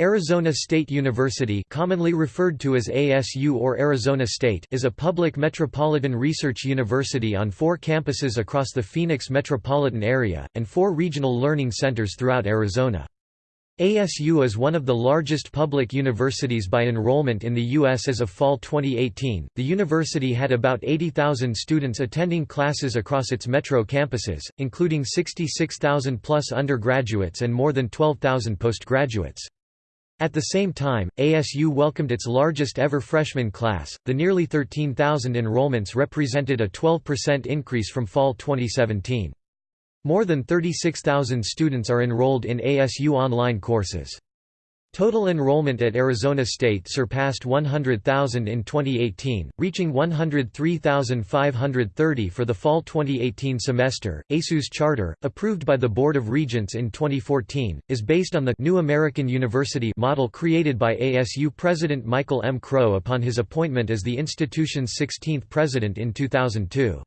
Arizona State University commonly referred to as ASU or Arizona State is a public metropolitan research university on four campuses across the Phoenix metropolitan area, and four regional learning centers throughout Arizona. ASU is one of the largest public universities by enrollment in the U.S. as of fall 2018. The university had about 80,000 students attending classes across its metro campuses, including 66,000 plus undergraduates and more than 12,000 postgraduates. At the same time, ASU welcomed its largest ever freshman class. The nearly 13,000 enrollments represented a 12% increase from fall 2017. More than 36,000 students are enrolled in ASU online courses. Total enrollment at Arizona State surpassed 100,000 in 2018, reaching 103,530 for the fall 2018 semester. ASU's charter, approved by the Board of Regents in 2014, is based on the New American University model created by ASU President Michael M. Crow upon his appointment as the institution's 16th president in 2002.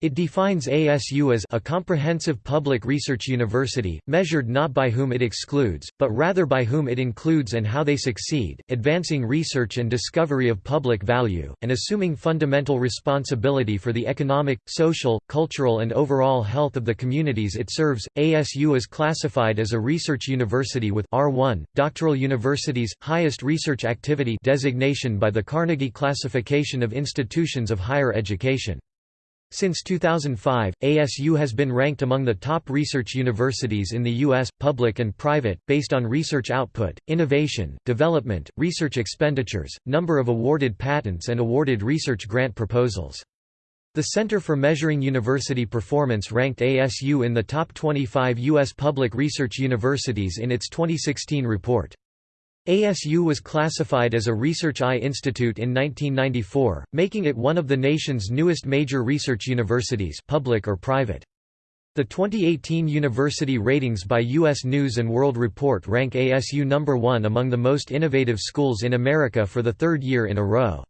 It defines ASU as a comprehensive public research university, measured not by whom it excludes, but rather by whom it includes and how they succeed, advancing research and discovery of public value, and assuming fundamental responsibility for the economic, social, cultural and overall health of the communities it serves. ASU is classified as a research university with R1, doctoral universities, highest research activity designation by the Carnegie Classification of Institutions of Higher Education. Since 2005, ASU has been ranked among the top research universities in the U.S., public and private, based on research output, innovation, development, research expenditures, number of awarded patents and awarded research grant proposals. The Center for Measuring University Performance ranked ASU in the top 25 U.S. public research universities in its 2016 report. ASU was classified as a Research I Institute in 1994, making it one of the nation's newest major research universities public or private. The 2018 University Ratings by U.S. News & World Report rank ASU number one among the most innovative schools in America for the third year in a row.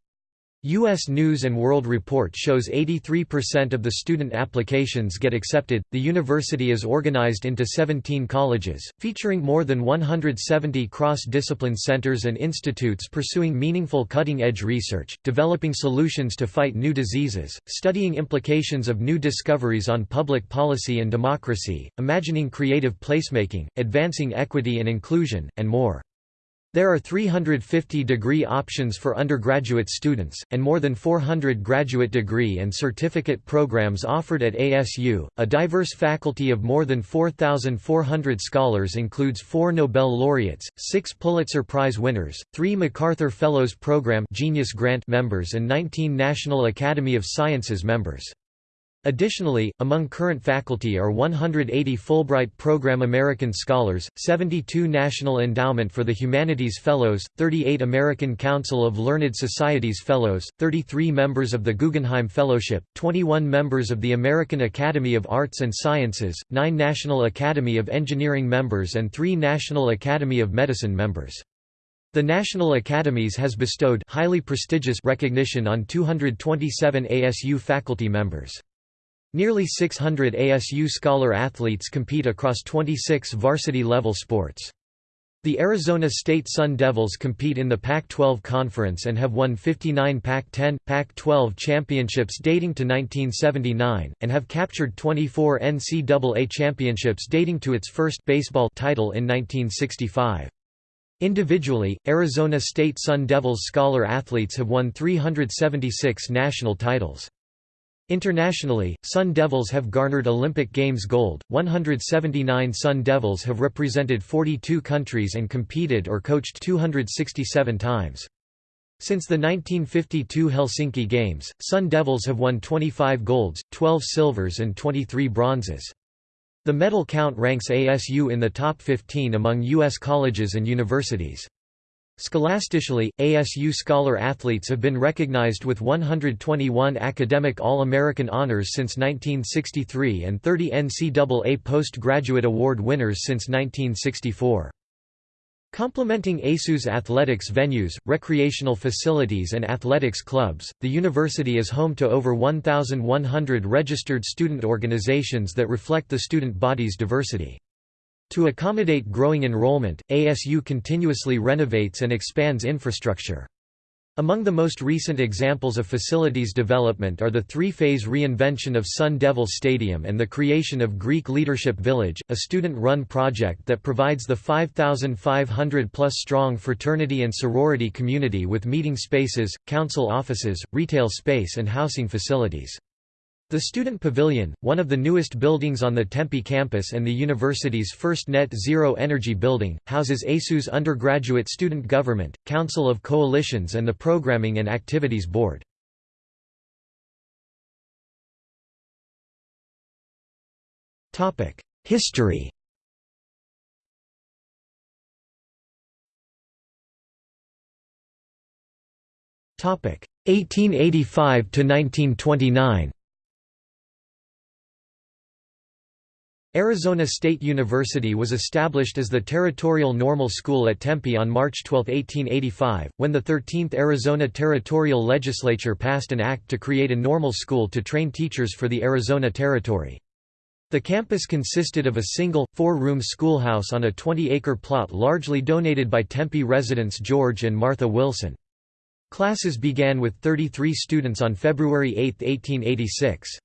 U.S. News World Report shows 83% of the student applications get accepted. The university is organized into 17 colleges, featuring more than 170 cross discipline centers and institutes pursuing meaningful cutting edge research, developing solutions to fight new diseases, studying implications of new discoveries on public policy and democracy, imagining creative placemaking, advancing equity and inclusion, and more. There are 350 degree options for undergraduate students, and more than 400 graduate degree and certificate programs offered at ASU. A diverse faculty of more than 4,400 scholars includes four Nobel laureates, six Pulitzer Prize winners, three MacArthur Fellows Program Genius Grant members, and 19 National Academy of Sciences members. Additionally, among current faculty are 180 Fulbright Program American Scholars, 72 National Endowment for the Humanities Fellows, 38 American Council of Learned Societies Fellows, 33 members of the Guggenheim Fellowship, 21 members of the American Academy of Arts and Sciences, 9 National Academy of Engineering members and 3 National Academy of Medicine members. The National Academies has bestowed highly prestigious recognition on 227 ASU faculty members. Nearly 600 ASU scholar athletes compete across 26 varsity-level sports. The Arizona State Sun Devils compete in the Pac-12 Conference and have won 59 Pac-10, Pac-12 championships dating to 1979, and have captured 24 NCAA championships dating to its first baseball title in 1965. Individually, Arizona State Sun Devils scholar athletes have won 376 national titles. Internationally, Sun Devils have garnered Olympic Games gold, 179 Sun Devils have represented 42 countries and competed or coached 267 times. Since the 1952 Helsinki Games, Sun Devils have won 25 golds, 12 silvers and 23 bronzes. The medal count ranks ASU in the top 15 among U.S. colleges and universities. Scholastically, ASU scholar athletes have been recognized with 121 academic All-American honors since 1963 and 30 NCAA postgraduate award winners since 1964. Complementing ASU's athletics venues, recreational facilities and athletics clubs, the university is home to over 1,100 registered student organizations that reflect the student body's diversity. To accommodate growing enrollment, ASU continuously renovates and expands infrastructure. Among the most recent examples of facilities development are the three-phase reinvention of Sun Devil Stadium and the creation of Greek Leadership Village, a student-run project that provides the 5,500-plus strong fraternity and sorority community with meeting spaces, council offices, retail space and housing facilities. The Student Pavilion, one of the newest buildings on the Tempe campus and the university's first net zero energy building, houses ASU's undergraduate student government, Council of Coalitions and the Programming and Activities Board. History Topic 1885 to 1929 Arizona State University was established as the Territorial Normal School at Tempe on March 12, 1885, when the 13th Arizona Territorial Legislature passed an act to create a normal school to train teachers for the Arizona Territory. The campus consisted of a single, four-room schoolhouse on a 20-acre plot largely donated by Tempe residents George and Martha Wilson. Classes began with 33 students on February 8, 1886.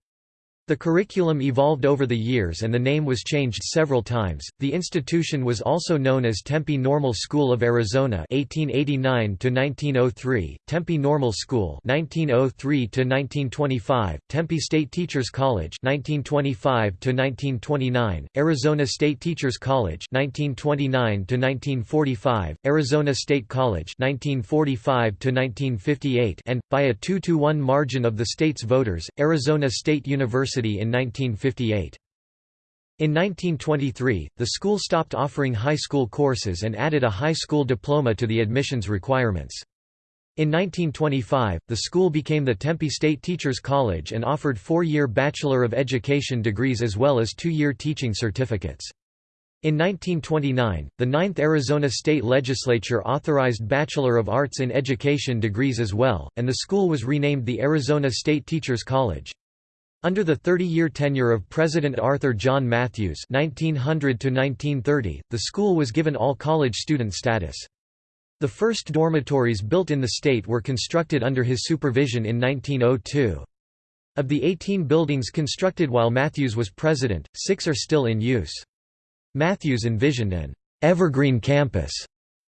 The curriculum evolved over the years and the name was changed several times. The institution was also known as Tempe Normal School of Arizona (1889 to 1903), Tempe Normal School (1903 to 1925), Tempe State Teachers College (1925 to 1929), Arizona State Teachers College (1929 to 1945), Arizona State College (1945 to 1958), and by a 2 to 1 margin of the state's voters, Arizona State University University in 1958. In 1923, the school stopped offering high school courses and added a high school diploma to the admissions requirements. In 1925, the school became the Tempe State Teachers College and offered four-year Bachelor of Education degrees as well as two-year teaching certificates. In 1929, the Ninth Arizona State Legislature authorized Bachelor of Arts in Education degrees as well, and the school was renamed the Arizona State Teachers College. Under the 30-year tenure of President Arthur John Matthews 1900 the school was given all-college student status. The first dormitories built in the state were constructed under his supervision in 1902. Of the 18 buildings constructed while Matthews was president, six are still in use. Matthews envisioned an evergreen campus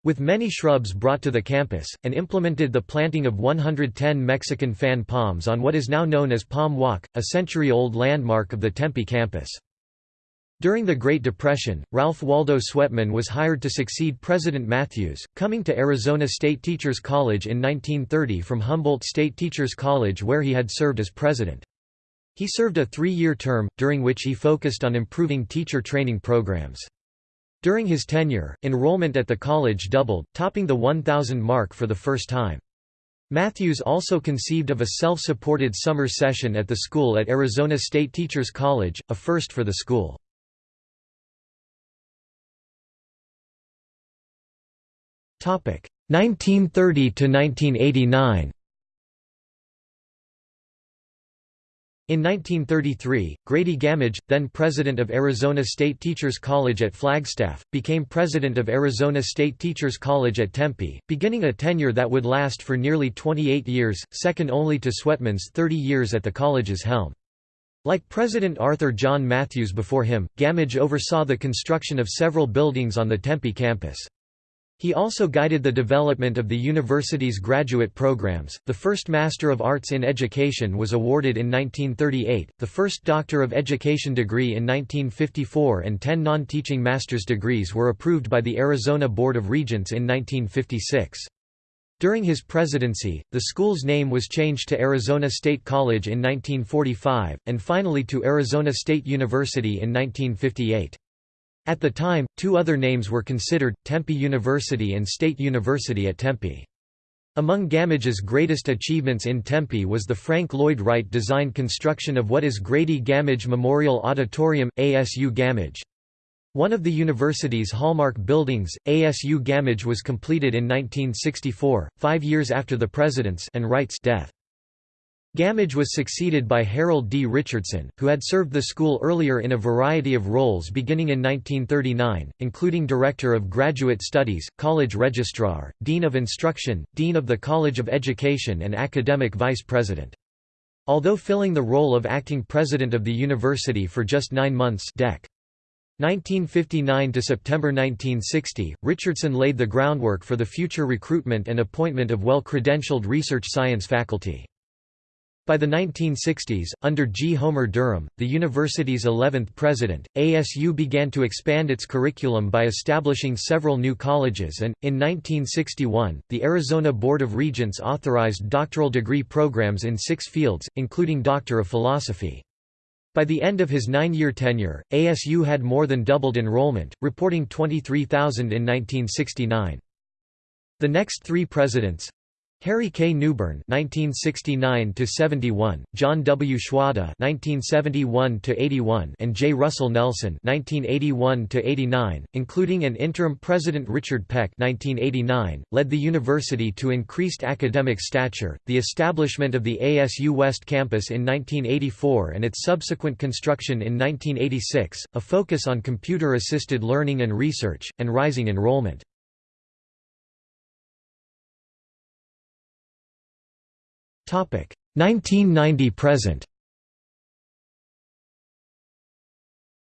with many shrubs brought to the campus, and implemented the planting of 110 Mexican fan palms on what is now known as Palm Walk, a century-old landmark of the Tempe campus. During the Great Depression, Ralph Waldo Swetman was hired to succeed President Matthews, coming to Arizona State Teachers College in 1930 from Humboldt State Teachers College where he had served as president. He served a three-year term, during which he focused on improving teacher training programs. During his tenure, enrollment at the college doubled, topping the 1,000 mark for the first time. Matthews also conceived of a self-supported summer session at the school at Arizona State Teachers College, a first for the school. Topic 1930 to 1989. In 1933, Grady Gammage, then president of Arizona State Teachers College at Flagstaff, became president of Arizona State Teachers College at Tempe, beginning a tenure that would last for nearly 28 years, second only to Swetman's 30 years at the college's helm. Like President Arthur John Matthews before him, Gammage oversaw the construction of several buildings on the Tempe campus. He also guided the development of the university's graduate programs. The first Master of Arts in Education was awarded in 1938, the first Doctor of Education degree in 1954, and ten non teaching master's degrees were approved by the Arizona Board of Regents in 1956. During his presidency, the school's name was changed to Arizona State College in 1945, and finally to Arizona State University in 1958. At the time, two other names were considered, Tempe University and State University at Tempe. Among Gammage's greatest achievements in Tempe was the Frank Lloyd Wright designed construction of what is Grady Gammage Memorial Auditorium, ASU Gammage. One of the university's hallmark buildings, ASU Gammage was completed in 1964, five years after the president's and Wright's death. Gammage was succeeded by Harold D. Richardson, who had served the school earlier in a variety of roles beginning in 1939, including Director of Graduate Studies, College Registrar, Dean of Instruction, Dean of the College of Education and Academic Vice President. Although filling the role of acting president of the university for just nine months Dec. 1959 to September 1960, Richardson laid the groundwork for the future recruitment and appointment of well-credentialed research science faculty. By the 1960s, under G. Homer Durham, the university's 11th president, ASU began to expand its curriculum by establishing several new colleges and, in 1961, the Arizona Board of Regents authorized doctoral degree programs in six fields, including Doctor of Philosophy. By the end of his nine-year tenure, ASU had more than doubled enrollment, reporting 23,000 in 1969. The next three presidents, Harry K. Newburn (1969–71), John W. Schwada (1971–81), and J. Russell Nelson (1981–89), including an interim president Richard Peck (1989), led the university to increased academic stature, the establishment of the ASU West Campus in 1984 and its subsequent construction in 1986, a focus on computer-assisted learning and research, and rising enrollment. 1990 present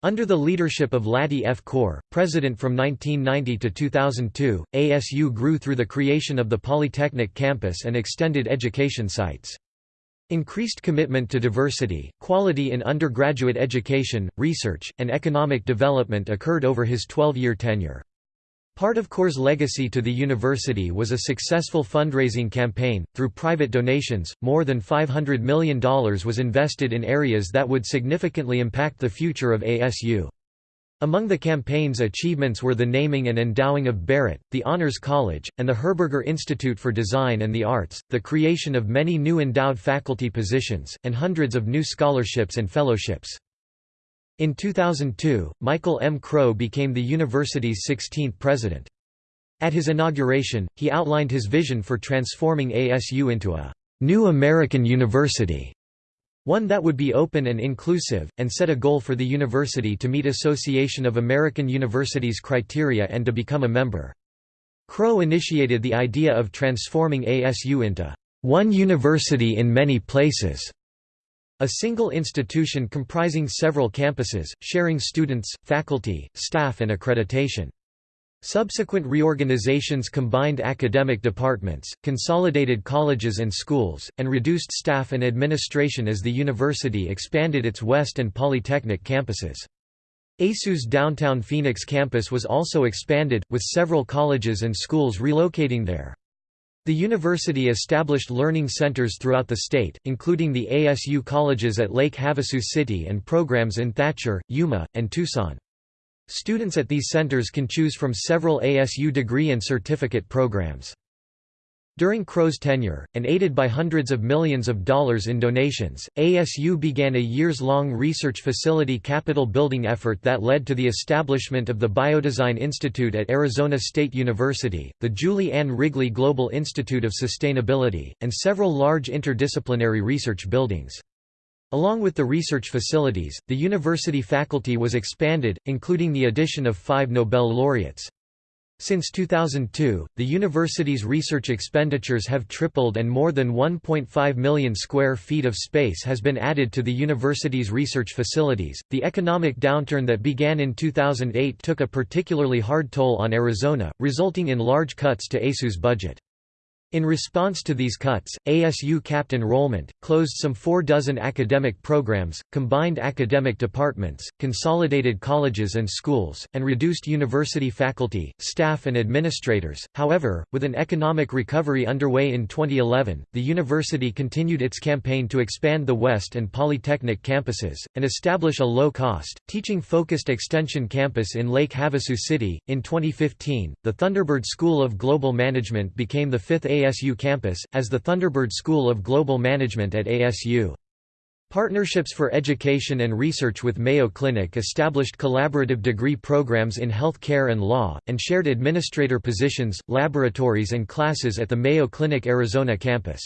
Under the leadership of Lattie F. Coor, president from 1990 to 2002, ASU grew through the creation of the Polytechnic campus and extended education sites. Increased commitment to diversity, quality in undergraduate education, research, and economic development occurred over his 12-year tenure. Part of Coor's legacy to the university was a successful fundraising campaign. Through private donations, more than $500 million was invested in areas that would significantly impact the future of ASU. Among the campaign's achievements were the naming and endowing of Barrett, the Honors College, and the Herberger Institute for Design and the Arts, the creation of many new endowed faculty positions, and hundreds of new scholarships and fellowships. In 2002, Michael M. Crow became the university's 16th president. At his inauguration, he outlined his vision for transforming ASU into a «new American university», one that would be open and inclusive, and set a goal for the university to meet Association of American Universities criteria and to become a member. Crow initiated the idea of transforming ASU into «one university in many places» A single institution comprising several campuses, sharing students, faculty, staff and accreditation. Subsequent reorganizations combined academic departments, consolidated colleges and schools, and reduced staff and administration as the university expanded its West and Polytechnic campuses. ASU's downtown Phoenix campus was also expanded, with several colleges and schools relocating there. The university established learning centers throughout the state, including the ASU colleges at Lake Havasu City and programs in Thatcher, Yuma, and Tucson. Students at these centers can choose from several ASU degree and certificate programs. During Crow's tenure, and aided by hundreds of millions of dollars in donations, ASU began a years-long research facility capital building effort that led to the establishment of the Biodesign Institute at Arizona State University, the Julie Ann Wrigley Global Institute of Sustainability, and several large interdisciplinary research buildings. Along with the research facilities, the university faculty was expanded, including the addition of five Nobel laureates. Since 2002, the university's research expenditures have tripled and more than 1.5 million square feet of space has been added to the university's research facilities. The economic downturn that began in 2008 took a particularly hard toll on Arizona, resulting in large cuts to ASU's budget. In response to these cuts, ASU capped enrollment, closed some four dozen academic programs, combined academic departments, consolidated colleges and schools, and reduced university faculty, staff and administrators. However, with an economic recovery underway in 2011, the university continued its campaign to expand the West and Polytechnic campuses, and establish a low-cost, teaching-focused extension campus in Lake Havasu City. In 2015, the Thunderbird School of Global Management became the fifth ASU campus, as the Thunderbird School of Global Management at ASU. Partnerships for Education and Research with Mayo Clinic established collaborative degree programs in health care and law, and shared administrator positions, laboratories and classes at the Mayo Clinic Arizona campus.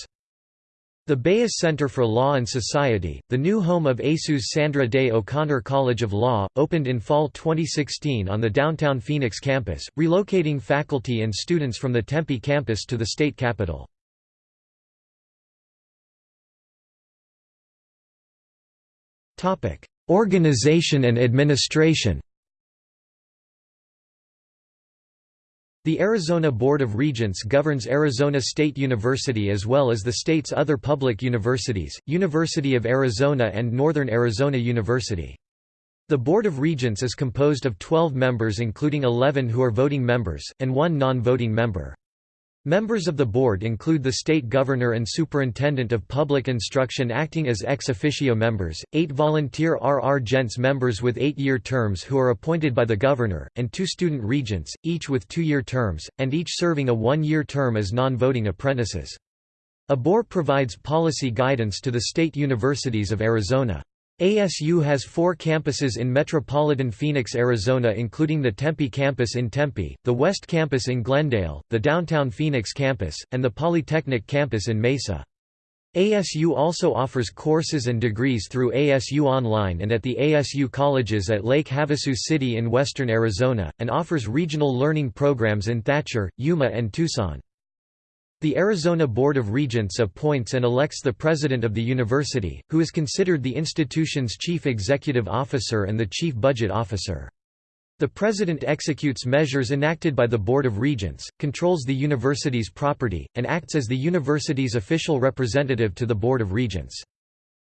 The Beus Center for Law and Society, the new home of ASU's Sandra Day O'Connor College of Law, opened in fall 2016 on the downtown Phoenix campus, relocating faculty and students from the Tempe campus to the state capital. Organization and administration The Arizona Board of Regents governs Arizona State University as well as the state's other public universities, University of Arizona and Northern Arizona University. The Board of Regents is composed of 12 members including 11 who are voting members, and one non-voting member. Members of the board include the state governor and superintendent of public instruction acting as ex officio members, eight volunteer regents members with eight-year terms who are appointed by the governor, and two student regents, each with two-year terms, and each serving a one-year term as non-voting apprentices. A board provides policy guidance to the state universities of Arizona. ASU has four campuses in metropolitan Phoenix, Arizona including the Tempe campus in Tempe, the West campus in Glendale, the downtown Phoenix campus, and the Polytechnic campus in Mesa. ASU also offers courses and degrees through ASU Online and at the ASU colleges at Lake Havasu City in western Arizona, and offers regional learning programs in Thatcher, Yuma and Tucson. The Arizona Board of Regents appoints and elects the president of the university, who is considered the institution's chief executive officer and the chief budget officer. The president executes measures enacted by the Board of Regents, controls the university's property, and acts as the university's official representative to the Board of Regents.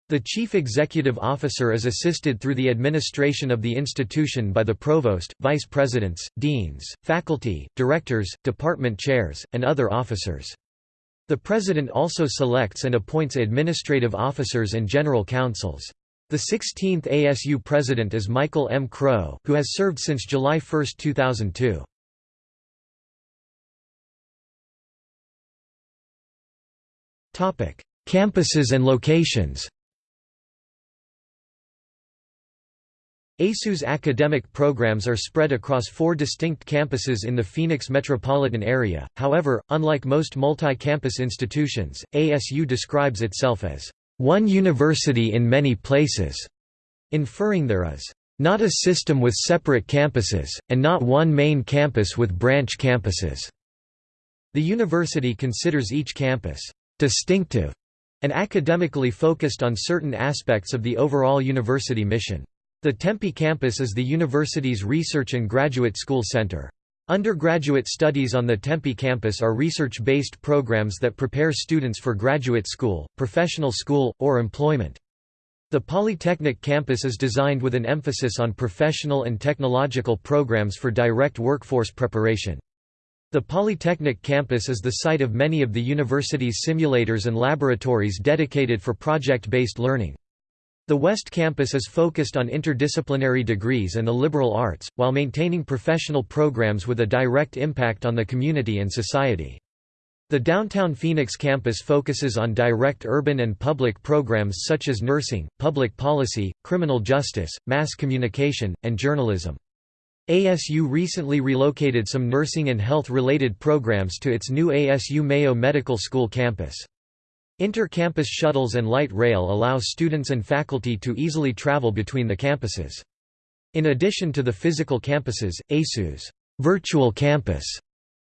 The chief executive officer is assisted through the administration of the institution by the provost, vice presidents, deans, faculty, directors, department chairs, and other officers. The president also selects and appoints administrative officers and general counsels. The 16th ASU president is Michael M. Crow, who has served since July 1, 2002. Campuses and locations ASU's academic programs are spread across four distinct campuses in the Phoenix metropolitan area, however, unlike most multi-campus institutions, ASU describes itself as, "...one university in many places", inferring there is, "...not a system with separate campuses, and not one main campus with branch campuses." The university considers each campus, "...distinctive", and academically focused on certain aspects of the overall university mission. The Tempe campus is the university's research and graduate school center. Undergraduate studies on the Tempe campus are research-based programs that prepare students for graduate school, professional school, or employment. The Polytechnic campus is designed with an emphasis on professional and technological programs for direct workforce preparation. The Polytechnic campus is the site of many of the university's simulators and laboratories dedicated for project-based learning. The West Campus is focused on interdisciplinary degrees and the liberal arts, while maintaining professional programs with a direct impact on the community and society. The downtown Phoenix campus focuses on direct urban and public programs such as nursing, public policy, criminal justice, mass communication, and journalism. ASU recently relocated some nursing and health-related programs to its new ASU Mayo Medical School campus. Inter-campus shuttles and light rail allow students and faculty to easily travel between the campuses. In addition to the physical campuses, ASU's virtual campus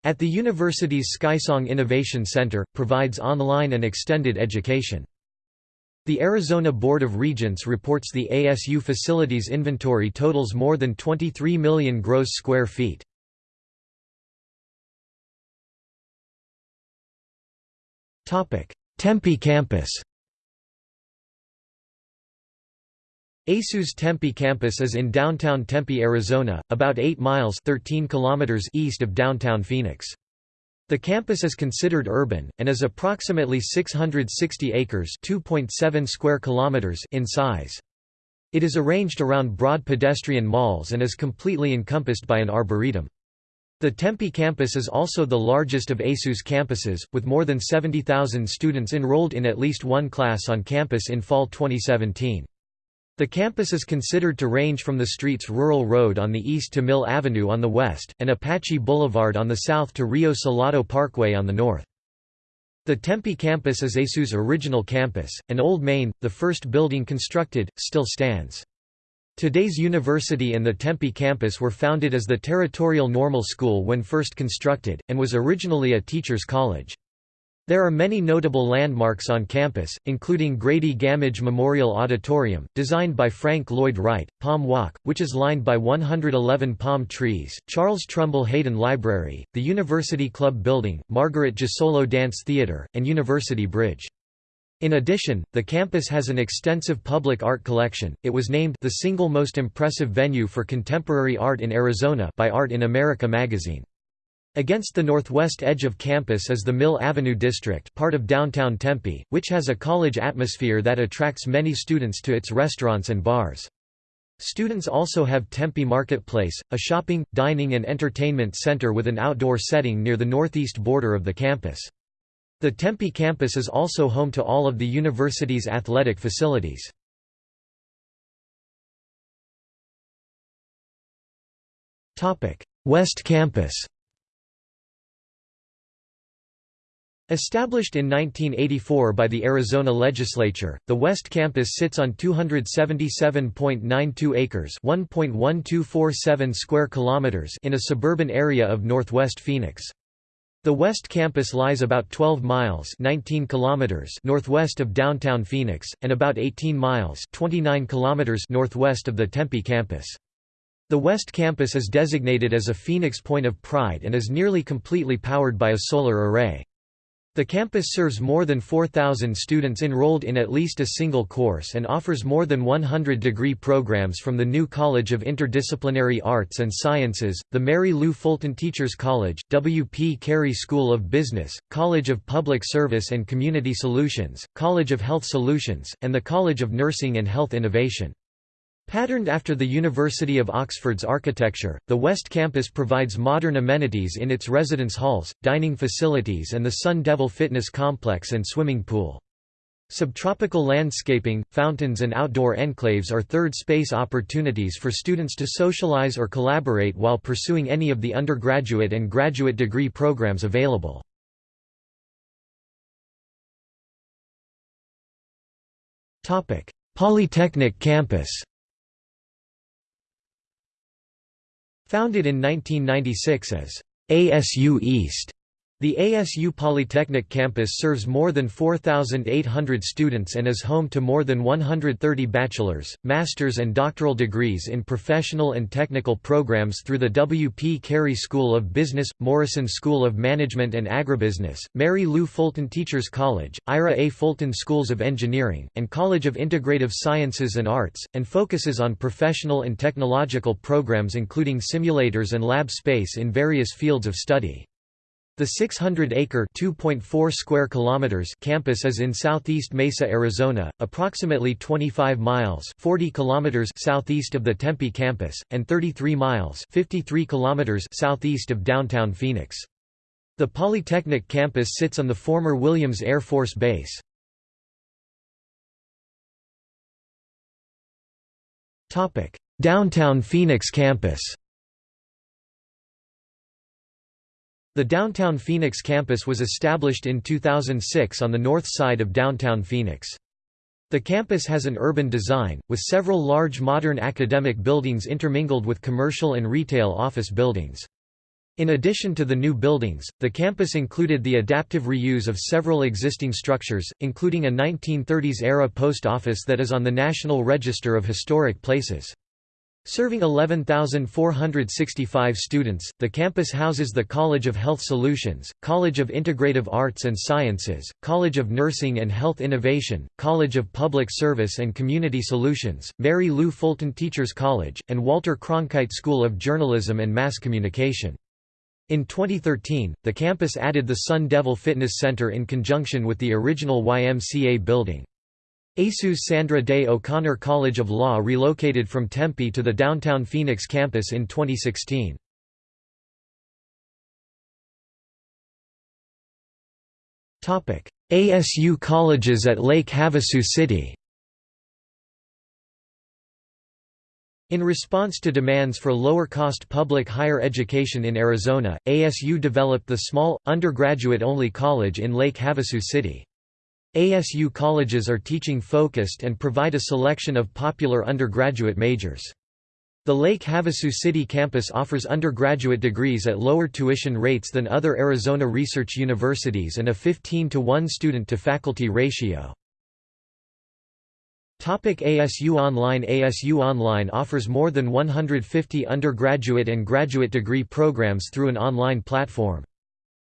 at the university's Skysong Innovation Center, provides online and extended education. The Arizona Board of Regents reports the ASU facilities inventory totals more than 23 million gross square feet. Tempe campus ASU's Tempe campus is in downtown Tempe, Arizona, about 8 miles 13 kilometers east of downtown Phoenix. The campus is considered urban, and is approximately 660 acres square kilometers in size. It is arranged around broad pedestrian malls and is completely encompassed by an arboretum. The Tempe campus is also the largest of ASU's campuses, with more than 70,000 students enrolled in at least one class on campus in fall 2017. The campus is considered to range from the streets Rural Road on the east to Mill Avenue on the west, and Apache Boulevard on the south to Rio Salado Parkway on the north. The Tempe campus is ASU's original campus, and Old Main, the first building constructed, still stands. Today's university and the Tempe campus were founded as the Territorial Normal School when first constructed, and was originally a teacher's college. There are many notable landmarks on campus, including Grady Gammage Memorial Auditorium, designed by Frank Lloyd Wright, Palm Walk, which is lined by 111 palm trees, Charles Trumbull Hayden Library, the University Club Building, Margaret Gisolo Dance Theatre, and University Bridge. In addition, the campus has an extensive public art collection. It was named the single most impressive venue for contemporary art in Arizona by Art in America magazine. Against the northwest edge of campus is the Mill Avenue District part of downtown Tempe, which has a college atmosphere that attracts many students to its restaurants and bars. Students also have Tempe Marketplace, a shopping, dining and entertainment center with an outdoor setting near the northeast border of the campus. The Tempe campus is also home to all of the university's athletic facilities. West Campus Established in 1984 by the Arizona legislature, the West Campus sits on 277.92 acres (1.1247 square kilometers) in a suburban area of northwest Phoenix. The West Campus lies about 12 miles 19 kilometers northwest of downtown Phoenix, and about 18 miles 29 kilometers northwest of the Tempe campus. The West Campus is designated as a Phoenix Point of Pride and is nearly completely powered by a solar array. The campus serves more than 4,000 students enrolled in at least a single course and offers more than 100 degree programs from the new College of Interdisciplinary Arts and Sciences, the Mary Lou Fulton Teachers College, W. P. Carey School of Business, College of Public Service and Community Solutions, College of Health Solutions, and the College of Nursing and Health Innovation. Patterned after the University of Oxford's architecture, the West Campus provides modern amenities in its residence halls, dining facilities and the Sun Devil Fitness Complex and swimming pool. Subtropical landscaping, fountains and outdoor enclaves are third space opportunities for students to socialize or collaborate while pursuing any of the undergraduate and graduate degree programs available. Polytechnic campus Founded in 1996 as ASU East, the ASU Polytechnic campus serves more than 4,800 students and is home to more than 130 bachelor's, master's and doctoral degrees in professional and technical programs through the W. P. Carey School of Business, Morrison School of Management and Agribusiness, Mary Lou Fulton Teachers College, Ira A. Fulton Schools of Engineering, and College of Integrative Sciences and Arts, and focuses on professional and technological programs including simulators and lab space in various fields of study. The 600-acre (2.4 square kilometers) campus is in southeast Mesa, Arizona, approximately 25 miles (40 kilometers) southeast of the Tempe campus and 33 miles (53 kilometers) southeast of downtown Phoenix. The Polytechnic campus sits on the former Williams Air Force Base. Topic: Downtown Phoenix campus. The downtown Phoenix campus was established in 2006 on the north side of downtown Phoenix. The campus has an urban design, with several large modern academic buildings intermingled with commercial and retail office buildings. In addition to the new buildings, the campus included the adaptive reuse of several existing structures, including a 1930s-era post office that is on the National Register of Historic Places. Serving 11,465 students, the campus houses the College of Health Solutions, College of Integrative Arts and Sciences, College of Nursing and Health Innovation, College of Public Service and Community Solutions, Mary Lou Fulton Teachers College, and Walter Cronkite School of Journalism and Mass Communication. In 2013, the campus added the Sun Devil Fitness Center in conjunction with the original YMCA building. ASU's Sandra Day O'Connor College of Law relocated from Tempe to the downtown Phoenix campus in 2016. ASU colleges at Lake Havasu City In response to demands for lower-cost public higher education in Arizona, ASU developed the small, undergraduate-only college in Lake Havasu City. ASU colleges are teaching-focused and provide a selection of popular undergraduate majors. The Lake Havasu City campus offers undergraduate degrees at lower tuition rates than other Arizona research universities and a 15 to 1 student-to-faculty ratio. Topic ASU Online ASU Online offers more than 150 undergraduate and graduate degree programs through an online platform.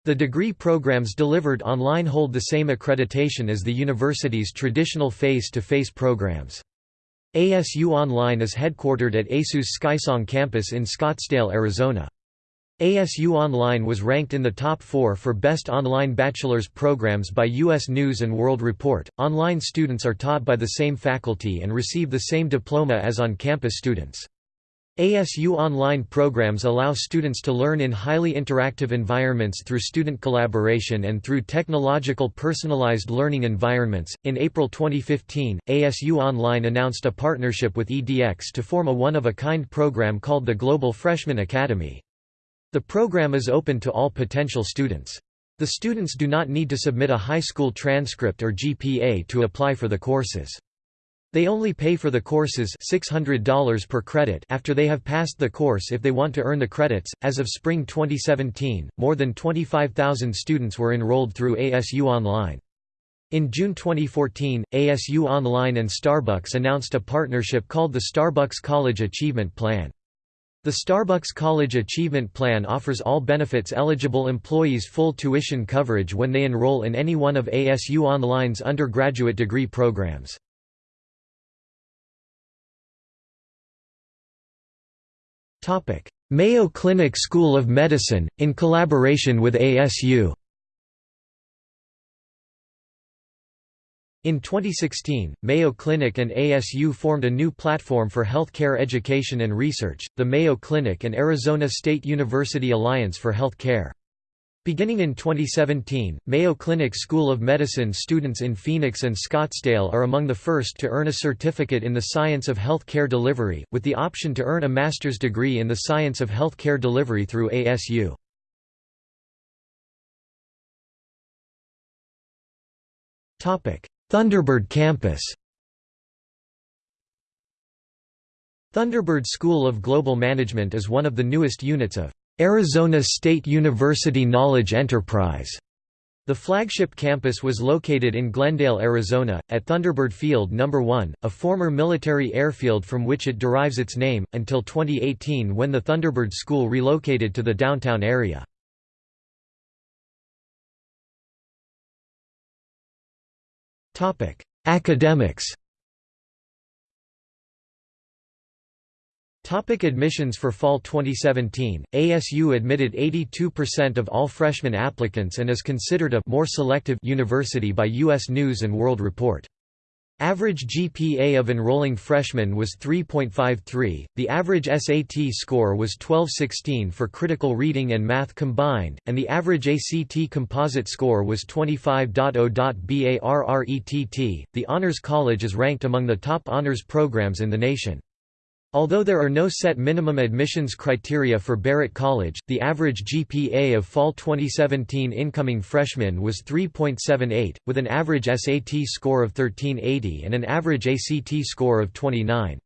The degree programs delivered online hold the same accreditation as the university's traditional face-to-face -face programs. ASU Online is headquartered at ASU's Skysong campus in Scottsdale, Arizona. ASU Online was ranked in the top four for best online bachelor's programs by U.S. News & World Report. Online students are taught by the same faculty and receive the same diploma as on-campus students. ASU Online programs allow students to learn in highly interactive environments through student collaboration and through technological personalized learning environments. In April 2015, ASU Online announced a partnership with EDX to form a one of a kind program called the Global Freshman Academy. The program is open to all potential students. The students do not need to submit a high school transcript or GPA to apply for the courses. They only pay for the courses $600 per credit after they have passed the course if they want to earn the credits. As of spring 2017, more than 25,000 students were enrolled through ASU Online. In June 2014, ASU Online and Starbucks announced a partnership called the Starbucks College Achievement Plan. The Starbucks College Achievement Plan offers all benefits-eligible employees full tuition coverage when they enroll in any one of ASU Online's undergraduate degree programs. Mayo Clinic School of Medicine, in collaboration with ASU In 2016, Mayo Clinic and ASU formed a new platform for healthcare education and research, the Mayo Clinic and Arizona State University Alliance for Health Care. Beginning in 2017, Mayo Clinic School of Medicine students in Phoenix and Scottsdale are among the first to earn a certificate in the science of health care delivery, with the option to earn a master's degree in the science of health care delivery through ASU. Thunderbird Campus Thunderbird School of Global Management is one of the newest units of Arizona State University Knowledge Enterprise. The flagship campus was located in Glendale, Arizona, at Thunderbird Field No. 1, a former military airfield from which it derives its name, until 2018 when the Thunderbird School relocated to the downtown area. Academics Topic admissions For fall 2017, ASU admitted 82% of all freshman applicants and is considered a more selective university by U.S. News & World Report. Average GPA of enrolling freshmen was 3.53, the average SAT score was 1216 for critical reading and math combined, and the average ACT composite score was 25.0.barrett. The Honors College is ranked among the top honors programs in the nation. Although there are no set minimum admissions criteria for Barrett College, the average GPA of fall 2017 incoming freshmen was 3.78, with an average SAT score of 1380 and an average ACT score of 29.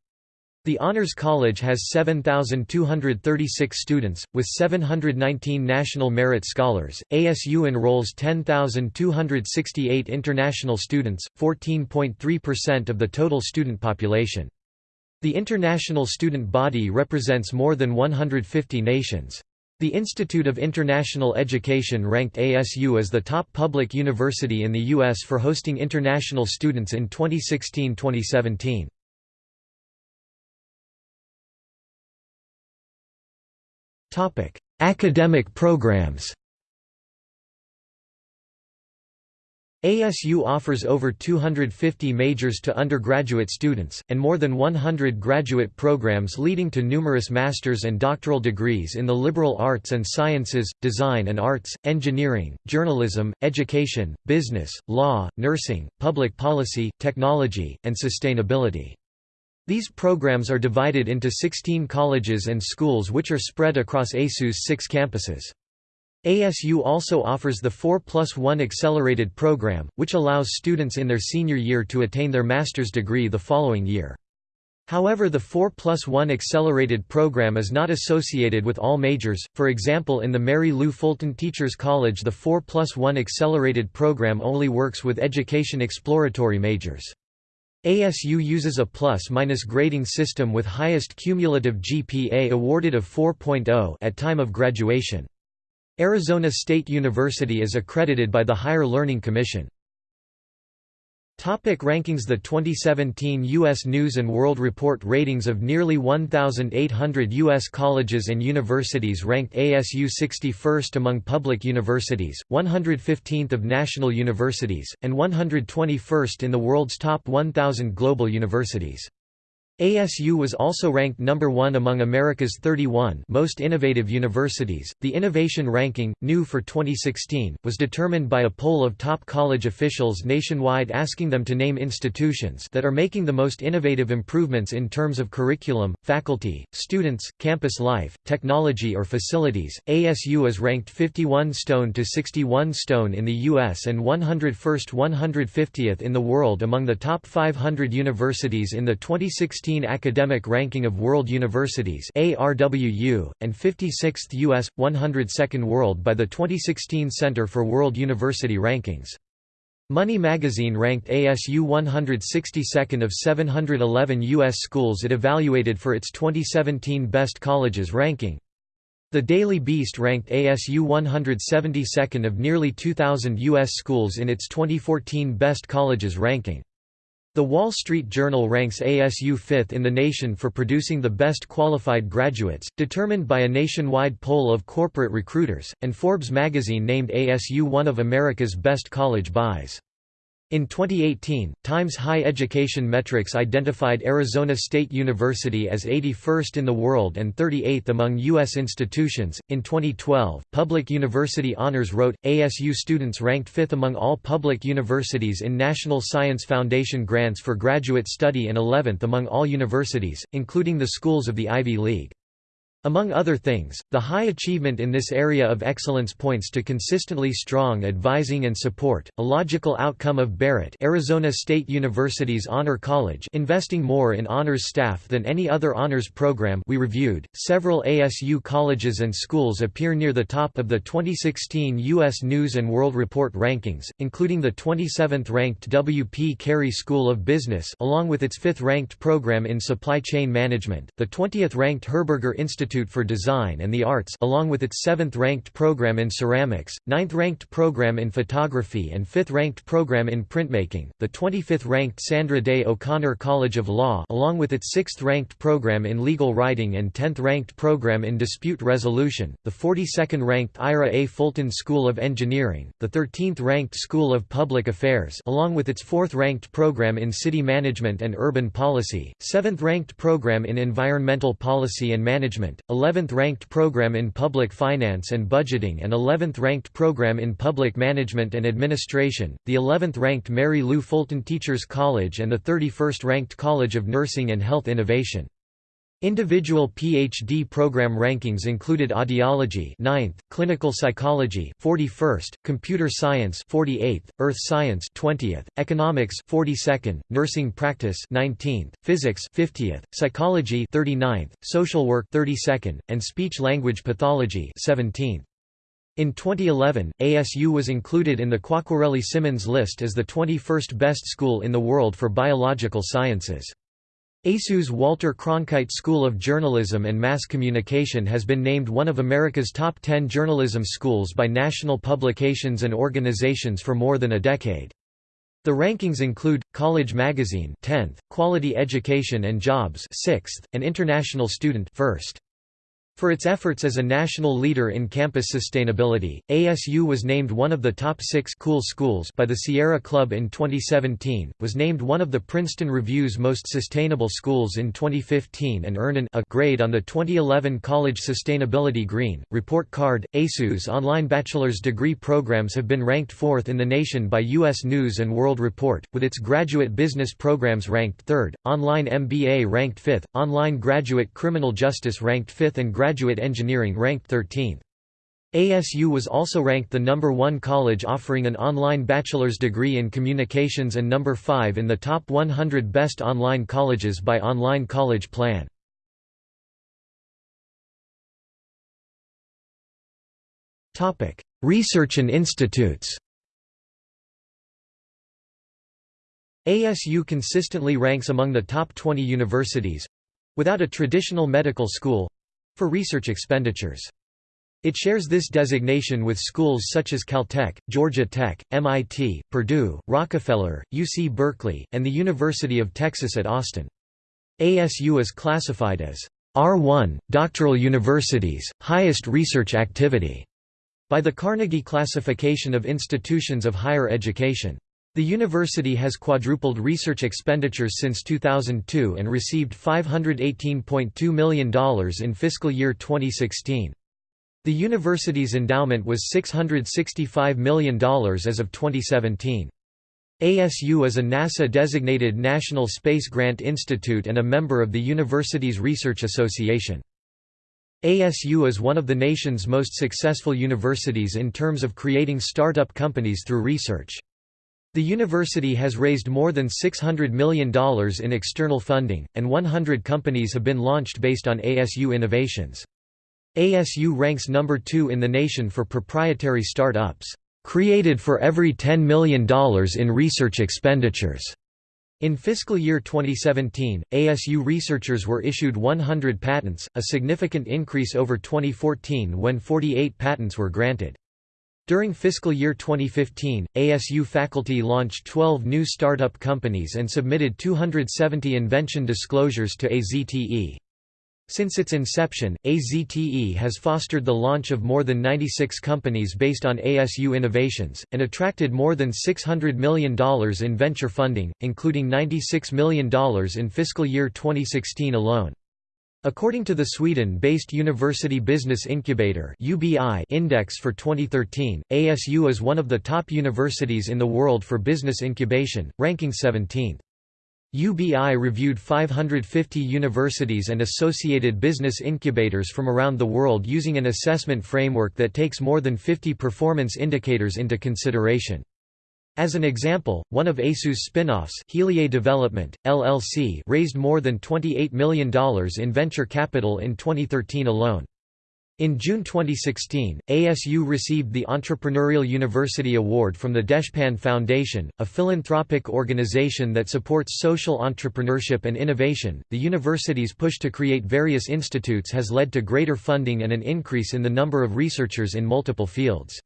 The Honors College has 7,236 students, with 719 National Merit Scholars. ASU enrolls 10,268 international students, 14.3% of the total student population. The international student body represents more than 150 nations. The Institute of International Education ranked ASU as the top public university in the U.S. for hosting international students in 2016–2017. Academic programs ASU offers over 250 majors to undergraduate students, and more than 100 graduate programs leading to numerous master's and doctoral degrees in the liberal arts and sciences, design and arts, engineering, journalism, education, business, law, nursing, public policy, technology, and sustainability. These programs are divided into 16 colleges and schools which are spread across ASU's six campuses. ASU also offers the 4 plus 1 accelerated program, which allows students in their senior year to attain their master's degree the following year. However the 4 plus 1 accelerated program is not associated with all majors, for example in the Mary Lou Fulton Teachers College the 4 plus 1 accelerated program only works with education exploratory majors. ASU uses a plus-minus grading system with highest cumulative GPA awarded of 4.0 at time of graduation. Arizona State University is accredited by the Higher Learning Commission. Topic rankings The 2017 U.S. News & World Report ratings of nearly 1,800 U.S. colleges and universities ranked ASU 61st among public universities, 115th of national universities, and 121st in the world's top 1,000 global universities. ASU was also ranked number 1 among America's 31 most innovative universities. The innovation ranking, new for 2016, was determined by a poll of top college officials nationwide asking them to name institutions that are making the most innovative improvements in terms of curriculum, faculty, students, campus life, technology or facilities. ASU is ranked 51 stone to 61 stone in the US and 101st 150th in the world among the top 500 universities in the 2016 Academic Ranking of World Universities ARWU, and 56th U.S., 102nd World by the 2016 Center for World University Rankings. Money magazine ranked ASU 162nd of 711 U.S. schools it evaluated for its 2017 Best Colleges ranking. The Daily Beast ranked ASU 172nd of nearly 2,000 U.S. schools in its 2014 Best Colleges ranking. The Wall Street Journal ranks ASU fifth in the nation for producing the best qualified graduates, determined by a nationwide poll of corporate recruiters, and Forbes magazine named ASU one of America's best college buys. In 2018, Times High Education Metrics identified Arizona State University as 81st in the world and 38th among U.S. institutions. In 2012, Public University Honors wrote ASU students ranked 5th among all public universities in National Science Foundation grants for graduate study and 11th among all universities, including the schools of the Ivy League. Among other things, the high achievement in this area of excellence points to consistently strong advising and support, a logical outcome of Barrett Arizona State University's Honor College investing more in honors staff than any other honors program we reviewed. Several ASU colleges and schools appear near the top of the 2016 U.S. News & World Report rankings, including the 27th-ranked W. P. Carey School of Business along with its 5th-ranked program in Supply Chain Management, the 20th-ranked Herberger Institute Institute for Design and the Arts along with its 7th-ranked program in ceramics, 9th-ranked program in photography and 5th-ranked program in printmaking, the 25th-ranked Sandra Day O'Connor College of Law along with its 6th-ranked program in legal writing and 10th-ranked program in dispute resolution, the 42nd-ranked Ira A. Fulton School of Engineering, the 13th-ranked School of Public Affairs along with its 4th-ranked program in city management and urban policy, 7th-ranked program in environmental policy and management, 11th ranked program in public finance and budgeting and 11th ranked program in public management and administration, the 11th ranked Mary Lou Fulton Teachers College and the 31st ranked College of Nursing and Health Innovation. Individual PhD program rankings included audiology 9th, clinical psychology 41st, computer science 48th, earth science 20th, economics 42nd, nursing practice 19th, physics 50th, psychology 39th, social work 32nd, and speech language pathology 17th. In 2011, ASU was included in the Quacquarelli-Symonds list as the 21st best school in the world for biological sciences. ASU's Walter Cronkite School of Journalism and Mass Communication has been named one of America's top 10 journalism schools by national publications and organizations for more than a decade. The rankings include, College Magazine 10th, Quality Education and Jobs 6th, and International Student 1st. For its efforts as a national leader in campus sustainability, ASU was named one of the top six cool schools by the Sierra Club in 2017, was named one of the Princeton Review's most sustainable schools in 2015 and earned an A grade on the 2011 College Sustainability Green Report Card. ASU's online bachelor's degree programs have been ranked fourth in the nation by U.S. News & World Report, with its graduate business programs ranked third, online MBA ranked fifth, online graduate criminal justice ranked fifth and graduate engineering ranked 13th. ASU was also ranked the number one college offering an online bachelor's degree in communications and number 5 in the top 100 best online colleges by Online College Plan. Research and institutes ASU consistently ranks among the top 20 universities—without a traditional medical school, for research expenditures. It shares this designation with schools such as Caltech, Georgia Tech, MIT, Purdue, Rockefeller, UC Berkeley, and the University of Texas at Austin. ASU is classified as R1, doctoral universities, highest research activity, by the Carnegie Classification of Institutions of Higher Education. The university has quadrupled research expenditures since 2002 and received $518.2 million in fiscal year 2016. The university's endowment was $665 million as of 2017. ASU is a NASA-designated National Space Grant Institute and a member of the Universities Research Association. ASU is one of the nation's most successful universities in terms of creating startup companies through research. The university has raised more than $600 million in external funding, and 100 companies have been launched based on ASU innovations. ASU ranks number 2 in the nation for proprietary startups, created for every $10 million in research expenditures. In fiscal year 2017, ASU researchers were issued 100 patents, a significant increase over 2014 when 48 patents were granted. During fiscal year 2015, ASU faculty launched 12 new startup companies and submitted 270 invention disclosures to AZTE. Since its inception, AZTE has fostered the launch of more than 96 companies based on ASU innovations, and attracted more than $600 million in venture funding, including $96 million in fiscal year 2016 alone. According to the Sweden-based University Business Incubator (UBI) index for 2013, ASU is one of the top universities in the world for business incubation, ranking 17th. UBI reviewed 550 universities and associated business incubators from around the world using an assessment framework that takes more than 50 performance indicators into consideration. As an example, one of ASU's spin-offs Development, LLC raised more than $28 million in venture capital in 2013 alone. In June 2016, ASU received the Entrepreneurial University Award from the Deshpande Foundation, a philanthropic organization that supports social entrepreneurship and innovation. The university's push to create various institutes has led to greater funding and an increase in the number of researchers in multiple fields.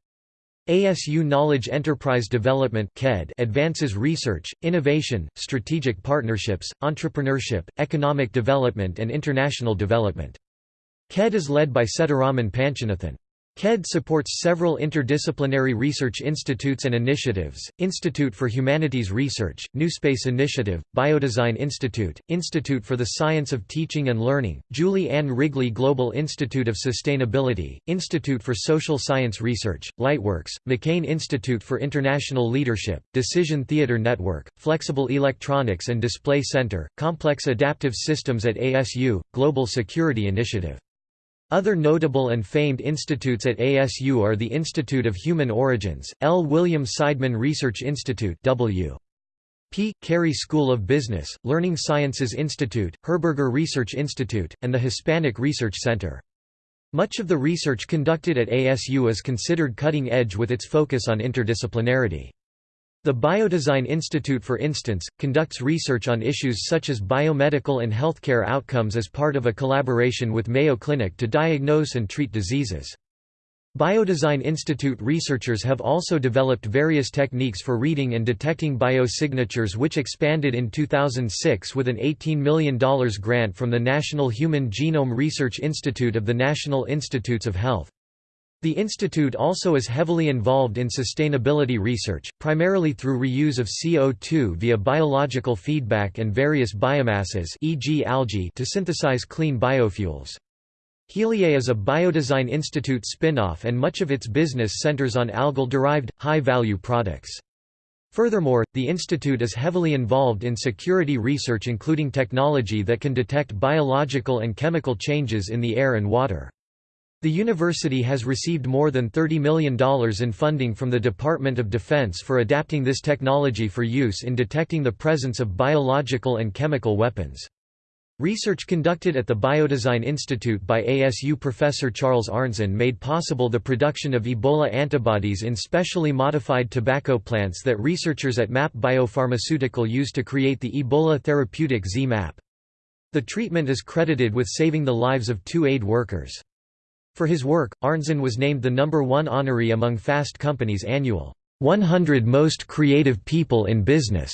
ASU Knowledge Enterprise Development advances research, innovation, strategic partnerships, entrepreneurship, economic development and international development. KED is led by Sethuraman Panchanathan. KED supports several interdisciplinary research institutes and initiatives, Institute for Humanities Research, NewSpace Initiative, Biodesign Institute, Institute for the Science of Teaching and Learning, Julie Ann Wrigley Global Institute of Sustainability, Institute for Social Science Research, Lightworks, McCain Institute for International Leadership, Decision Theater Network, Flexible Electronics and Display Center, Complex Adaptive Systems at ASU, Global Security Initiative. Other notable and famed institutes at ASU are the Institute of Human Origins, L. William Seidman Research Institute W. P. Carey School of Business, Learning Sciences Institute, Herberger Research Institute, and the Hispanic Research Center. Much of the research conducted at ASU is considered cutting edge with its focus on interdisciplinarity. The Biodesign Institute for instance, conducts research on issues such as biomedical and healthcare outcomes as part of a collaboration with Mayo Clinic to diagnose and treat diseases. Biodesign Institute researchers have also developed various techniques for reading and detecting biosignatures which expanded in 2006 with an $18 million grant from the National Human Genome Research Institute of the National Institutes of Health. The institute also is heavily involved in sustainability research, primarily through reuse of CO2 via biological feedback and various biomasses e.g. algae to synthesize clean biofuels. Heliae is a Biodesign Institute spin-off and much of its business centers on algal-derived, high-value products. Furthermore, the institute is heavily involved in security research including technology that can detect biological and chemical changes in the air and water. The university has received more than $30 million in funding from the Department of Defense for adapting this technology for use in detecting the presence of biological and chemical weapons. Research conducted at the Biodesign Institute by ASU professor Charles Arntzen made possible the production of Ebola antibodies in specially modified tobacco plants that researchers at Mapp Biopharmaceutical used to create the Ebola therapeutic ZMapp. The treatment is credited with saving the lives of two aid workers. For his work, Arntzen was named the number one honoree among Fast Company's annual 100 Most Creative People in Business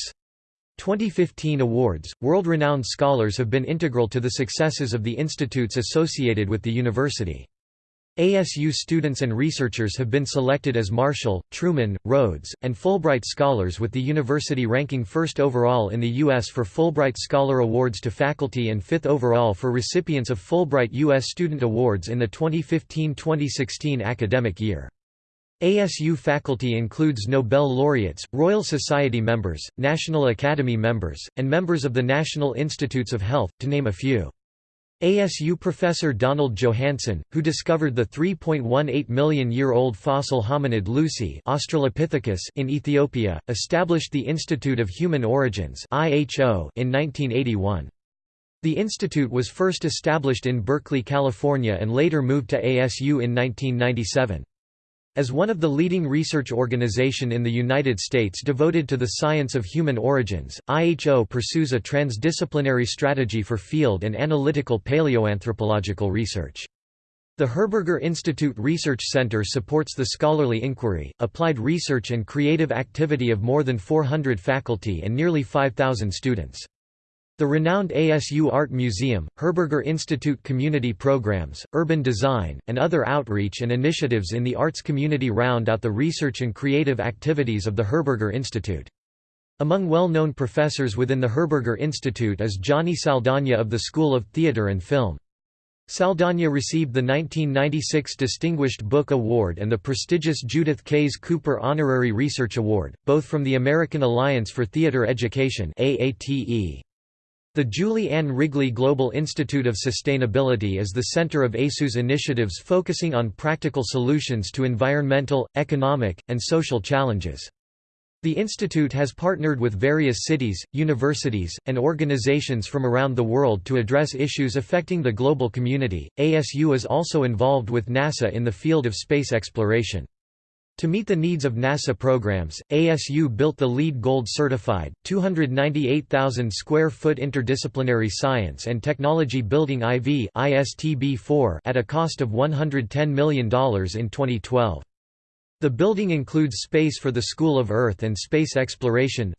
2015 awards. World renowned scholars have been integral to the successes of the institutes associated with the university. ASU students and researchers have been selected as Marshall, Truman, Rhodes, and Fulbright scholars with the university ranking first overall in the U.S. for Fulbright Scholar Awards to faculty and fifth overall for recipients of Fulbright U.S. Student Awards in the 2015–2016 academic year. ASU faculty includes Nobel laureates, Royal Society members, National Academy members, and members of the National Institutes of Health, to name a few. ASU professor Donald Johanson, who discovered the 3.18 million-year-old fossil hominid Lucy Australopithecus in Ethiopia, established the Institute of Human Origins in 1981. The institute was first established in Berkeley, California and later moved to ASU in 1997. As one of the leading research organization in the United States devoted to the science of human origins, IHO pursues a transdisciplinary strategy for field and analytical paleoanthropological research. The Herberger Institute Research Center supports the scholarly inquiry, applied research and creative activity of more than 400 faculty and nearly 5,000 students. The renowned ASU Art Museum, Herberger Institute community programs, urban design, and other outreach and initiatives in the arts community round out the research and creative activities of the Herberger Institute. Among well-known professors within the Herberger Institute is Johnny Saldana of the School of Theatre and Film. Saldana received the 1996 Distinguished Book Award and the prestigious Judith Kase Cooper Honorary Research Award, both from the American Alliance for Theatre Education AATE. The Julie Ann Wrigley Global Institute of Sustainability is the center of ASU's initiatives focusing on practical solutions to environmental, economic, and social challenges. The institute has partnered with various cities, universities, and organizations from around the world to address issues affecting the global community. ASU is also involved with NASA in the field of space exploration. To meet the needs of NASA programs, ASU built the LEED Gold certified, 298,000 square foot interdisciplinary science and technology building IV ISTB-4 at a cost of $110 million in 2012. The building includes space for the School of Earth and Space Exploration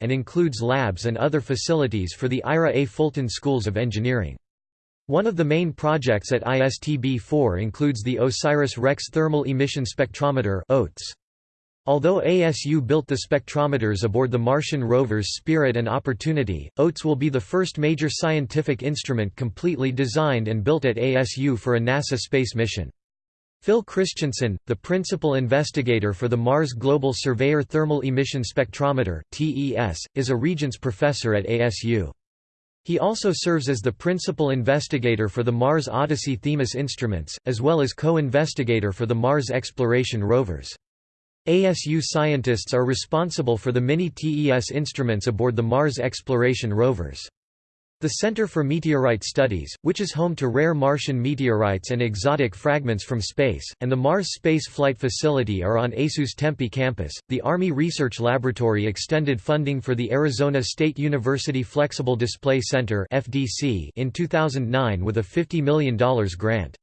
and includes labs and other facilities for the Ira A. Fulton Schools of Engineering. One of the main projects at ISTB-4 includes the OSIRIS-REx Thermal Emission Spectrometer Although ASU built the spectrometers aboard the Martian rovers Spirit and Opportunity, OTES will be the first major scientific instrument completely designed and built at ASU for a NASA space mission. Phil Christensen, the principal investigator for the Mars Global Surveyor Thermal Emission Spectrometer (TES), is a Regents Professor at ASU. He also serves as the principal investigator for the Mars Odyssey Themis instruments, as well as co-investigator for the Mars exploration rovers. ASU scientists are responsible for the mini-TES instruments aboard the Mars exploration rovers. The Center for Meteorite Studies, which is home to rare Martian meteorites and exotic fragments from space, and the Mars Space Flight Facility are on ASU's Tempe campus. The Army Research Laboratory extended funding for the Arizona State University Flexible Display Center (FDC) in 2009 with a $50 million grant.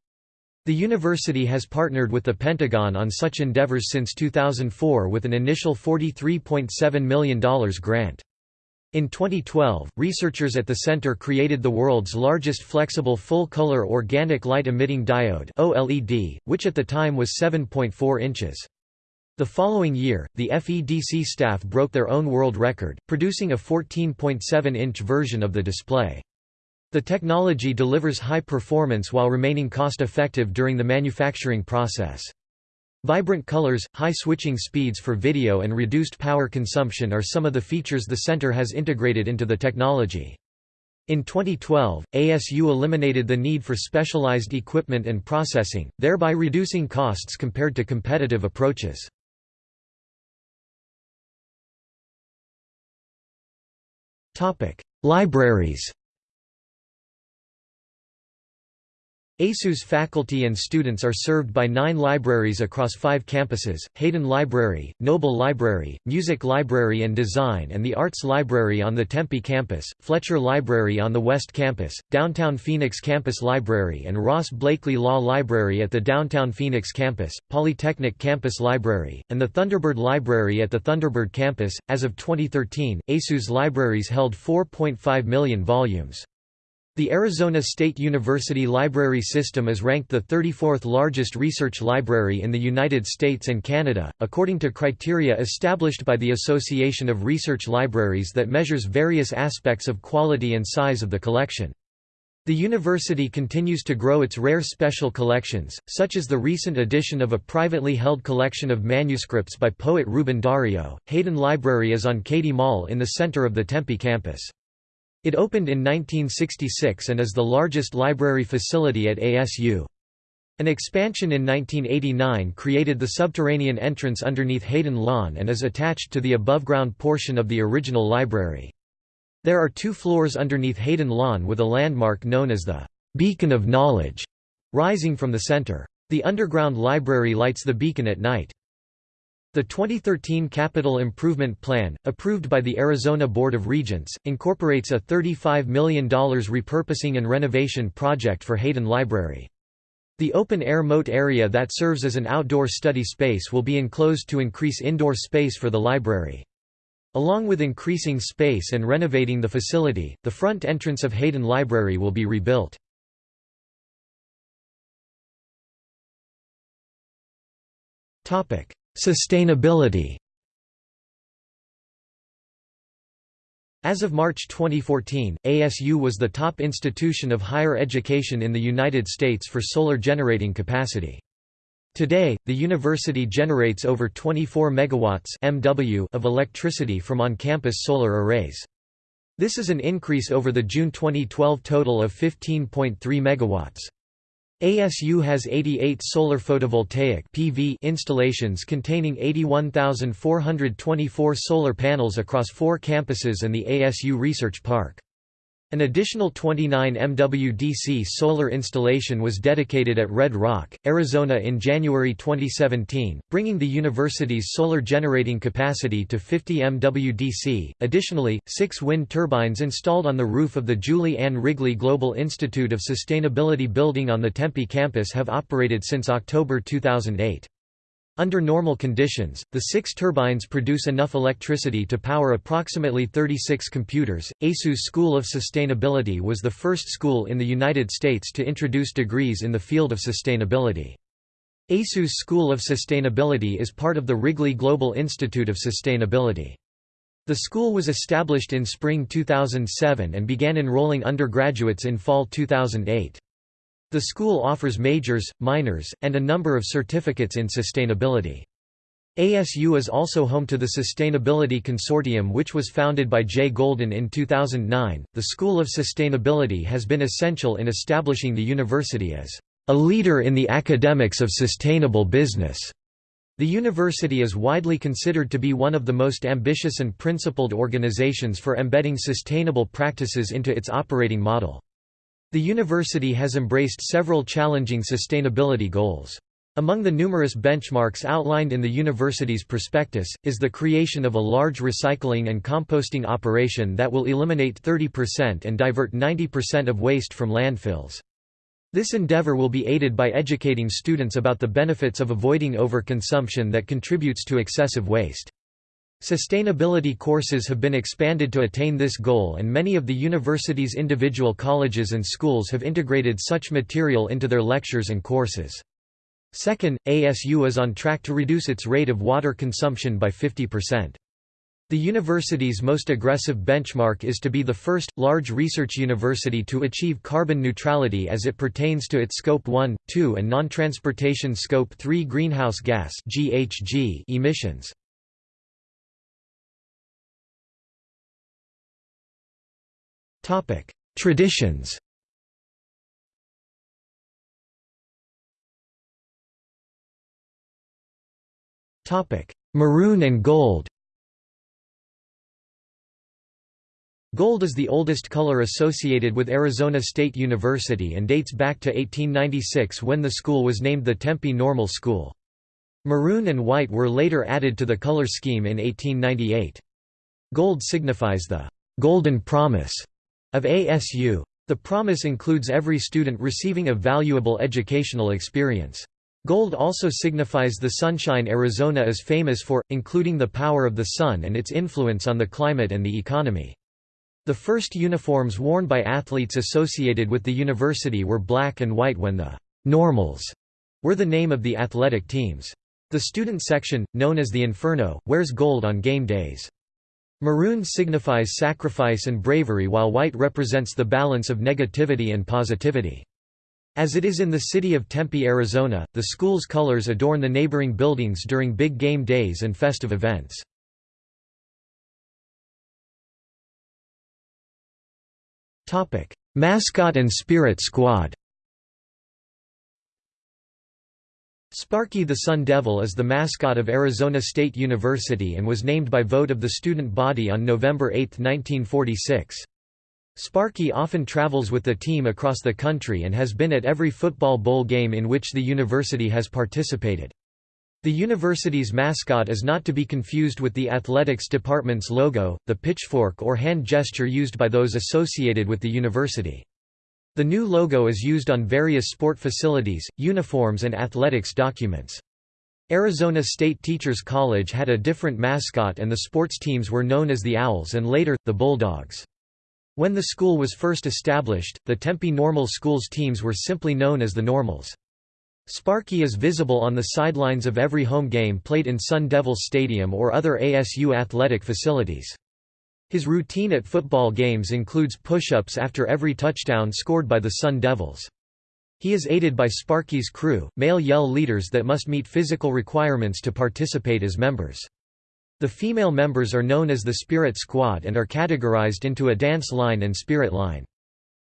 The university has partnered with the Pentagon on such endeavors since 2004 with an initial $43.7 million grant. In 2012, researchers at the center created the world's largest flexible full-color organic light-emitting diode OLED, which at the time was 7.4 inches. The following year, the FEDC staff broke their own world record, producing a 14.7-inch version of the display. The technology delivers high performance while remaining cost-effective during the manufacturing process. Vibrant colors, high switching speeds for video and reduced power consumption are some of the features the center has integrated into the technology. In 2012, ASU eliminated the need for specialized equipment and processing, thereby reducing costs compared to competitive approaches. Libraries ASU's faculty and students are served by nine libraries across five campuses, Hayden Library, Noble Library, Music Library and Design and the Arts Library on the Tempe campus, Fletcher Library on the West Campus, Downtown Phoenix Campus Library and Ross-Blakley Law Library at the Downtown Phoenix Campus, Polytechnic Campus Library, and the Thunderbird Library at the Thunderbird Campus. As of 2013, ASU's libraries held 4.5 million volumes. The Arizona State University Library System is ranked the 34th largest research library in the United States and Canada, according to criteria established by the Association of Research Libraries that measures various aspects of quality and size of the collection. The university continues to grow its rare special collections, such as the recent addition of a privately held collection of manuscripts by poet Ruben Dario. Hayden Library is on Cady Mall in the center of the Tempe campus. It opened in 1966 and is the largest library facility at ASU. An expansion in 1989 created the subterranean entrance underneath Hayden Lawn and is attached to the above-ground portion of the original library. There are two floors underneath Hayden Lawn with a landmark known as the «Beacon of Knowledge» rising from the center. The underground library lights the beacon at night. The 2013 Capital Improvement Plan, approved by the Arizona Board of Regents, incorporates a $35 million repurposing and renovation project for Hayden Library. The open-air moat area that serves as an outdoor study space will be enclosed to increase indoor space for the library. Along with increasing space and renovating the facility, the front entrance of Hayden Library will be rebuilt. Sustainability As of March 2014, ASU was the top institution of higher education in the United States for solar generating capacity. Today, the university generates over 24 megawatts (MW) of electricity from on-campus solar arrays. This is an increase over the June 2012 total of 15.3 megawatts. ASU has 88 solar photovoltaic PV installations containing 81,424 solar panels across four campuses and the ASU Research Park. An additional 29 MWDC solar installation was dedicated at Red Rock, Arizona in January 2017, bringing the university's solar generating capacity to 50 MWDC. Additionally, six wind turbines installed on the roof of the Julie Ann Wrigley Global Institute of Sustainability building on the Tempe campus have operated since October 2008. Under normal conditions, the six turbines produce enough electricity to power approximately 36 computers. ASU's School of Sustainability was the first school in the United States to introduce degrees in the field of sustainability. ASU's School of Sustainability is part of the Wrigley Global Institute of Sustainability. The school was established in spring 2007 and began enrolling undergraduates in fall 2008. The school offers majors, minors, and a number of certificates in sustainability. ASU is also home to the Sustainability Consortium, which was founded by Jay Golden in 2009. The School of Sustainability has been essential in establishing the university as a leader in the academics of sustainable business. The university is widely considered to be one of the most ambitious and principled organizations for embedding sustainable practices into its operating model. The university has embraced several challenging sustainability goals. Among the numerous benchmarks outlined in the university's prospectus, is the creation of a large recycling and composting operation that will eliminate 30% and divert 90% of waste from landfills. This endeavor will be aided by educating students about the benefits of avoiding overconsumption that contributes to excessive waste. Sustainability courses have been expanded to attain this goal and many of the university's individual colleges and schools have integrated such material into their lectures and courses. Second, ASU is on track to reduce its rate of water consumption by 50%. The university's most aggressive benchmark is to be the first, large research university to achieve carbon neutrality as it pertains to its Scope 1, 2 and non-transportation Scope 3 greenhouse gas emissions. Traditions Topic: Maroon and gold Gold is the oldest color associated with Arizona State University and dates back to 1896 when the school was named the Tempe Normal School. Maroon and white were later added to the color scheme in 1898. Gold signifies the «golden promise» of ASU. The promise includes every student receiving a valuable educational experience. Gold also signifies the sunshine Arizona is famous for, including the power of the sun and its influence on the climate and the economy. The first uniforms worn by athletes associated with the university were black and white when the «normals» were the name of the athletic teams. The student section, known as the Inferno, wears gold on game days. Maroon signifies sacrifice and bravery while white represents the balance of negativity and positivity. As it is in the city of Tempe, Arizona, the school's colors adorn the neighboring buildings during big game days and festive events. Mascot and Spirit Squad Sparky the Sun Devil is the mascot of Arizona State University and was named by vote of the student body on November 8, 1946. Sparky often travels with the team across the country and has been at every football bowl game in which the university has participated. The university's mascot is not to be confused with the athletics department's logo, the pitchfork or hand gesture used by those associated with the university. The new logo is used on various sport facilities, uniforms and athletics documents. Arizona State Teachers College had a different mascot and the sports teams were known as the Owls and later, the Bulldogs. When the school was first established, the Tempe Normal Schools teams were simply known as the Normals. Sparky is visible on the sidelines of every home game played in Sun Devil Stadium or other ASU athletic facilities. His routine at football games includes push-ups after every touchdown scored by the Sun Devils. He is aided by Sparky's crew, male yell leaders that must meet physical requirements to participate as members. The female members are known as the Spirit Squad and are categorized into a dance line and spirit line.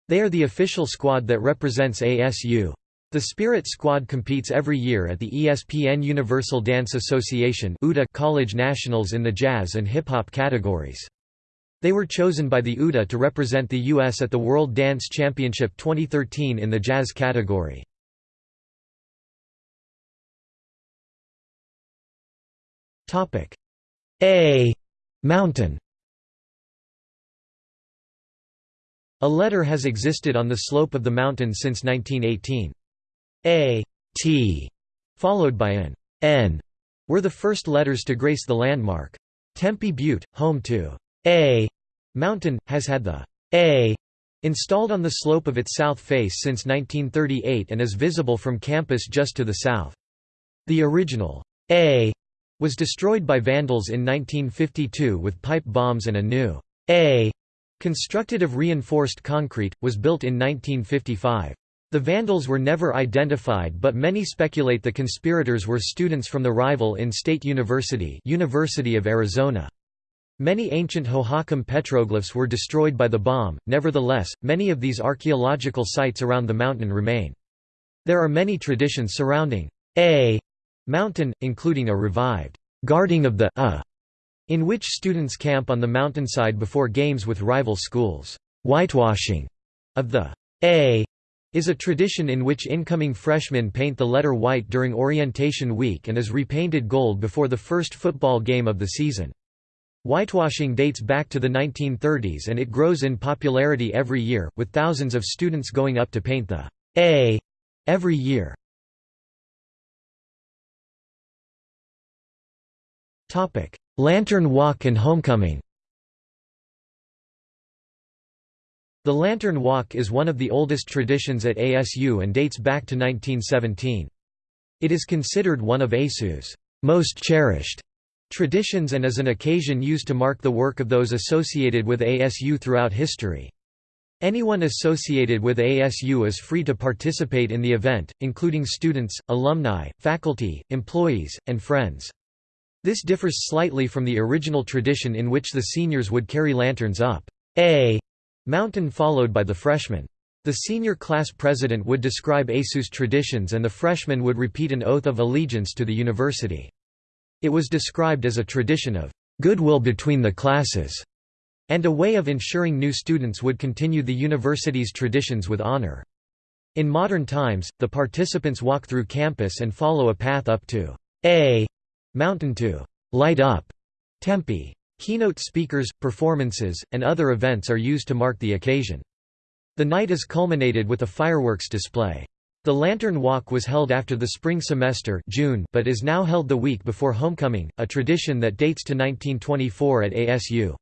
They are the official squad that represents ASU. The Spirit Squad competes every year at the ESPN Universal Dance Association College Nationals in the jazz and hip-hop categories. They were chosen by the UDA to represent the U.S. at the World Dance Championship 2013 in the jazz category. A mountain A letter has existed on the slope of the mountain since 1918. A, T, followed by an N, were the first letters to grace the landmark. Tempe Butte, home to A mountain, has had the A installed on the slope of its south face since 1938 and is visible from campus just to the south. The original A was destroyed by vandals in 1952 with pipe bombs and a new A constructed of reinforced concrete, was built in 1955. The Vandals were never identified but many speculate the conspirators were students from the rival in-state university University of Arizona. Many ancient Hohokam petroglyphs were destroyed by the bomb, nevertheless, many of these archaeological sites around the mountain remain. There are many traditions surrounding A mountain, including a revived guarding of the uh, in which students camp on the mountainside before games with rival schools. Whitewashing of the A is a tradition in which incoming freshmen paint the letter white during orientation week and is repainted gold before the first football game of the season. Whitewashing dates back to the 1930s and it grows in popularity every year, with thousands of students going up to paint the A every year. Lantern Walk and Homecoming The Lantern Walk is one of the oldest traditions at ASU and dates back to 1917. It is considered one of ASU's most cherished traditions and is an occasion used to mark the work of those associated with ASU throughout history. Anyone associated with ASU is free to participate in the event, including students, alumni, faculty, employees, and friends. This differs slightly from the original tradition in which the seniors would carry lanterns up a mountain followed by the freshmen. The senior class president would describe ASU's traditions and the freshmen would repeat an oath of allegiance to the university. It was described as a tradition of goodwill between the classes and a way of ensuring new students would continue the university's traditions with honor. In modern times, the participants walk through campus and follow a path up to a mountain to light up Tempe. Keynote speakers, performances, and other events are used to mark the occasion. The night is culminated with a fireworks display. The Lantern Walk was held after the spring semester June but is now held the week before homecoming, a tradition that dates to 1924 at ASU.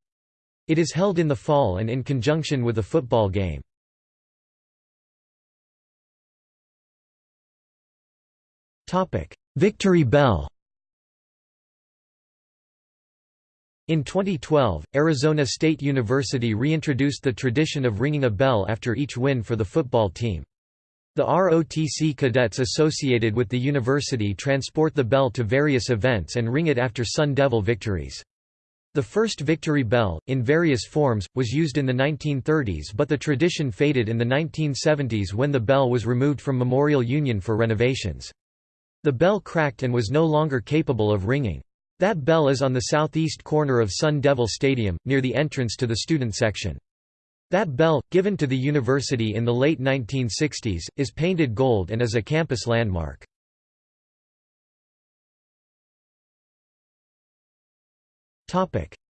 It is held in the fall and in conjunction with a football game. Victory Bell In 2012, Arizona State University reintroduced the tradition of ringing a bell after each win for the football team. The ROTC cadets associated with the university transport the bell to various events and ring it after Sun Devil victories. The first victory bell, in various forms, was used in the 1930s but the tradition faded in the 1970s when the bell was removed from Memorial Union for renovations. The bell cracked and was no longer capable of ringing. That bell is on the southeast corner of Sun Devil Stadium, near the entrance to the student section. That bell, given to the university in the late 1960s, is painted gold and is a campus landmark.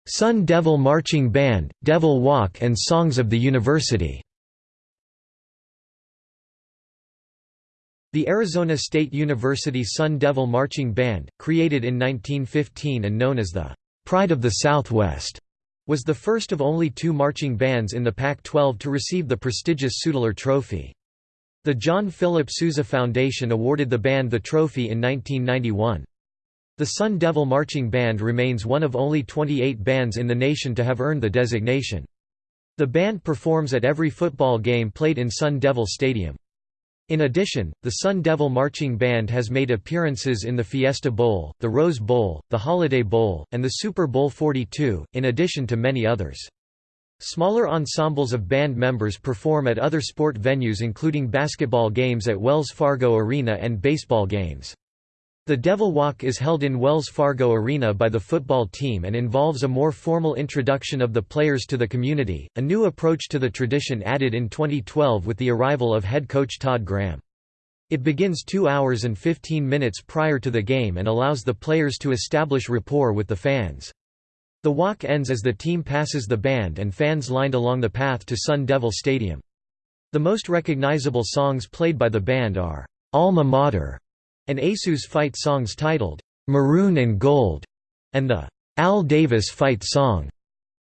Sun Devil Marching Band, Devil Walk and Songs of the University The Arizona State University Sun Devil Marching Band, created in 1915 and known as the Pride of the Southwest, was the first of only two marching bands in the Pac-12 to receive the prestigious Sudler Trophy. The John Philip Sousa Foundation awarded the band the trophy in 1991. The Sun Devil Marching Band remains one of only 28 bands in the nation to have earned the designation. The band performs at every football game played in Sun Devil Stadium. In addition, the Sun Devil Marching Band has made appearances in the Fiesta Bowl, the Rose Bowl, the Holiday Bowl, and the Super Bowl 42, in addition to many others. Smaller ensembles of band members perform at other sport venues including basketball games at Wells Fargo Arena and baseball games. The Devil Walk is held in Wells Fargo Arena by the football team and involves a more formal introduction of the players to the community, a new approach to the tradition added in 2012 with the arrival of head coach Todd Graham. It begins 2 hours and 15 minutes prior to the game and allows the players to establish rapport with the fans. The walk ends as the team passes the band and fans lined along the path to Sun Devil Stadium. The most recognizable songs played by the band are, "'Alma Mater' and ASU's fight songs titled, "'Maroon and Gold' and the "'Al Davis fight song'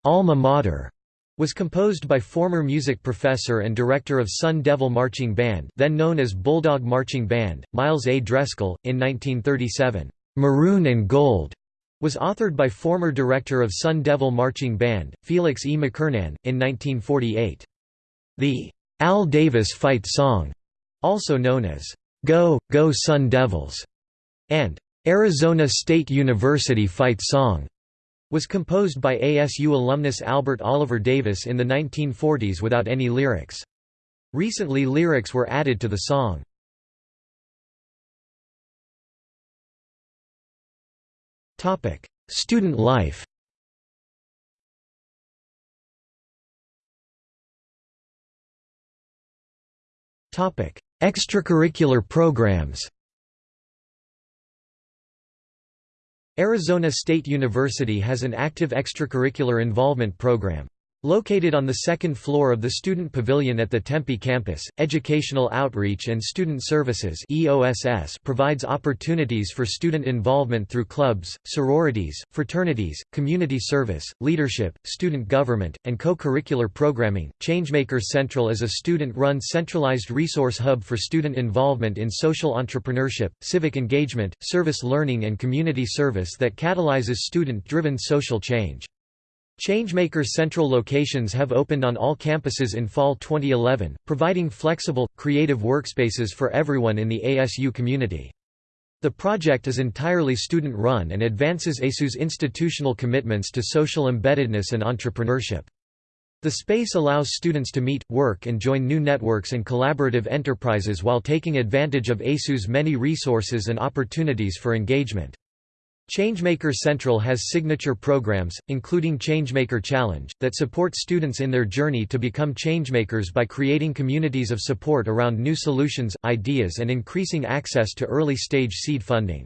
Alma Mater' was composed by former music professor and director of Sun Devil Marching Band then known as Bulldog Marching Band, Miles A. Dresskell, in 1937. "'Maroon and Gold' was authored by former director of Sun Devil Marching Band, Felix E. McKernan, in 1948. The "'Al Davis fight song' also known as Go, Go Sun Devils, and Arizona State University Fight Song was composed by ASU alumnus Albert Oliver Davis in the 1940s without any lyrics. Recently lyrics were added to the song. Student life Extracurricular programs Arizona State University has an active extracurricular involvement program. Located on the second floor of the Student Pavilion at the Tempe campus, Educational Outreach and Student Services provides opportunities for student involvement through clubs, sororities, fraternities, community service, leadership, student government, and co-curricular programming. Changemaker Central is a student-run centralized resource hub for student involvement in social entrepreneurship, civic engagement, service learning and community service that catalyzes student-driven social change. Changemaker central locations have opened on all campuses in fall 2011, providing flexible, creative workspaces for everyone in the ASU community. The project is entirely student-run and advances ASU's institutional commitments to social embeddedness and entrepreneurship. The space allows students to meet, work and join new networks and collaborative enterprises while taking advantage of ASU's many resources and opportunities for engagement. Changemaker Central has signature programs, including Changemaker Challenge, that support students in their journey to become changemakers by creating communities of support around new solutions, ideas and increasing access to early-stage seed funding.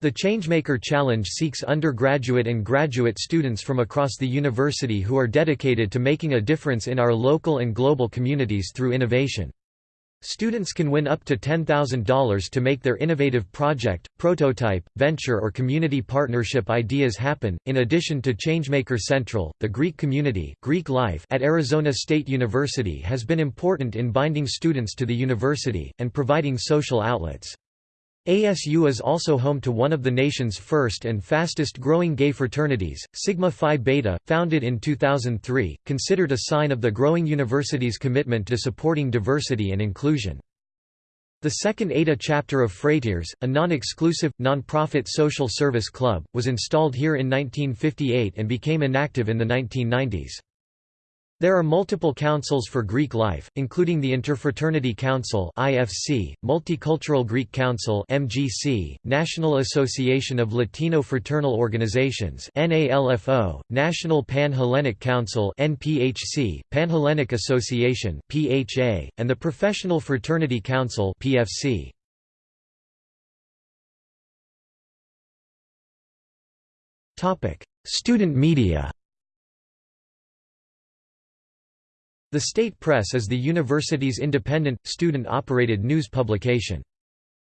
The Changemaker Challenge seeks undergraduate and graduate students from across the university who are dedicated to making a difference in our local and global communities through innovation. Students can win up to $10,000 to make their innovative project, prototype, venture or community partnership ideas happen. In addition to Changemaker Central, the Greek community, Greek life at Arizona State University has been important in binding students to the university and providing social outlets. ASU is also home to one of the nation's first and fastest growing gay fraternities, Sigma Phi Beta, founded in 2003, considered a sign of the growing university's commitment to supporting diversity and inclusion. The second ADA chapter of Phrateres, a non-exclusive, non-profit social service club, was installed here in 1958 and became inactive in the 1990s. There are multiple councils for Greek life, including the Interfraternity Council (IFC), Multicultural Greek Council (MGC), National Association of Latino Fraternal Organizations (NALFO), National Pan-Hellenic Council (NPHC), Pan-Hellenic Association (PHA), and the Professional Fraternity Council (PFC). Topic: Student media. The State Press is the university's independent, student-operated news publication.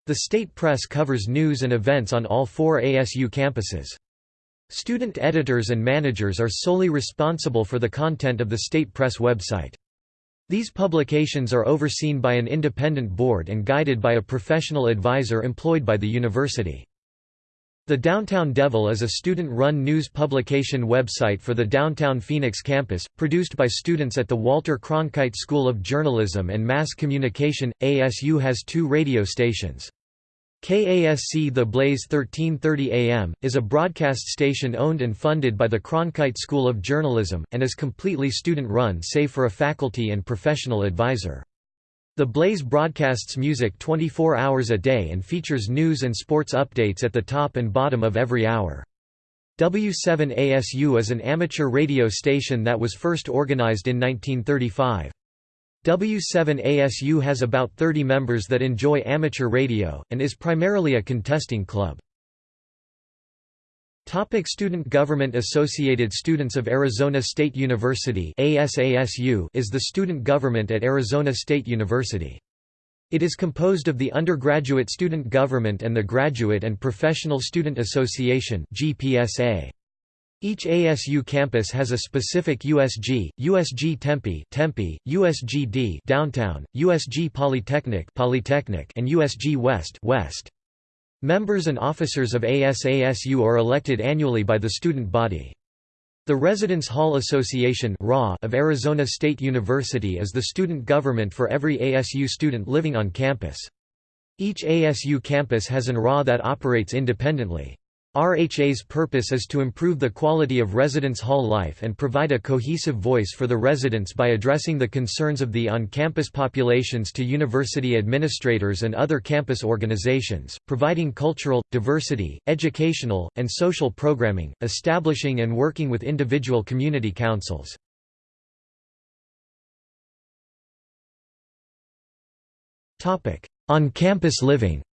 The State Press covers news and events on all four ASU campuses. Student editors and managers are solely responsible for the content of the State Press website. These publications are overseen by an independent board and guided by a professional advisor employed by the university. The Downtown Devil is a student-run news publication website for the downtown Phoenix campus, produced by students at the Walter Cronkite School of Journalism and Mass Communication. ASU has two radio stations. KASC The Blaze 1330 AM, is a broadcast station owned and funded by the Cronkite School of Journalism, and is completely student-run save for a faculty and professional advisor. The Blaze broadcasts music 24 hours a day and features news and sports updates at the top and bottom of every hour. W7ASU is an amateur radio station that was first organized in 1935. W7ASU has about 30 members that enjoy amateur radio, and is primarily a contesting club. Topic student government Associated Students of Arizona State University ASASU is the student government at Arizona State University. It is composed of the undergraduate student government and the Graduate and Professional Student Association GPSA. Each ASU campus has a specific USG, USG Tempe, Tempe, USGD Downtown, USG Polytechnic, Polytechnic, and USG West, West. Members and officers of ASASU are elected annually by the student body. The Residence Hall Association of Arizona State University is the student government for every ASU student living on campus. Each ASU campus has an RA that operates independently. RHA's purpose is to improve the quality of residence hall life and provide a cohesive voice for the residents by addressing the concerns of the on-campus populations to university administrators and other campus organizations, providing cultural, diversity, educational, and social programming, establishing and working with individual community councils. On-campus living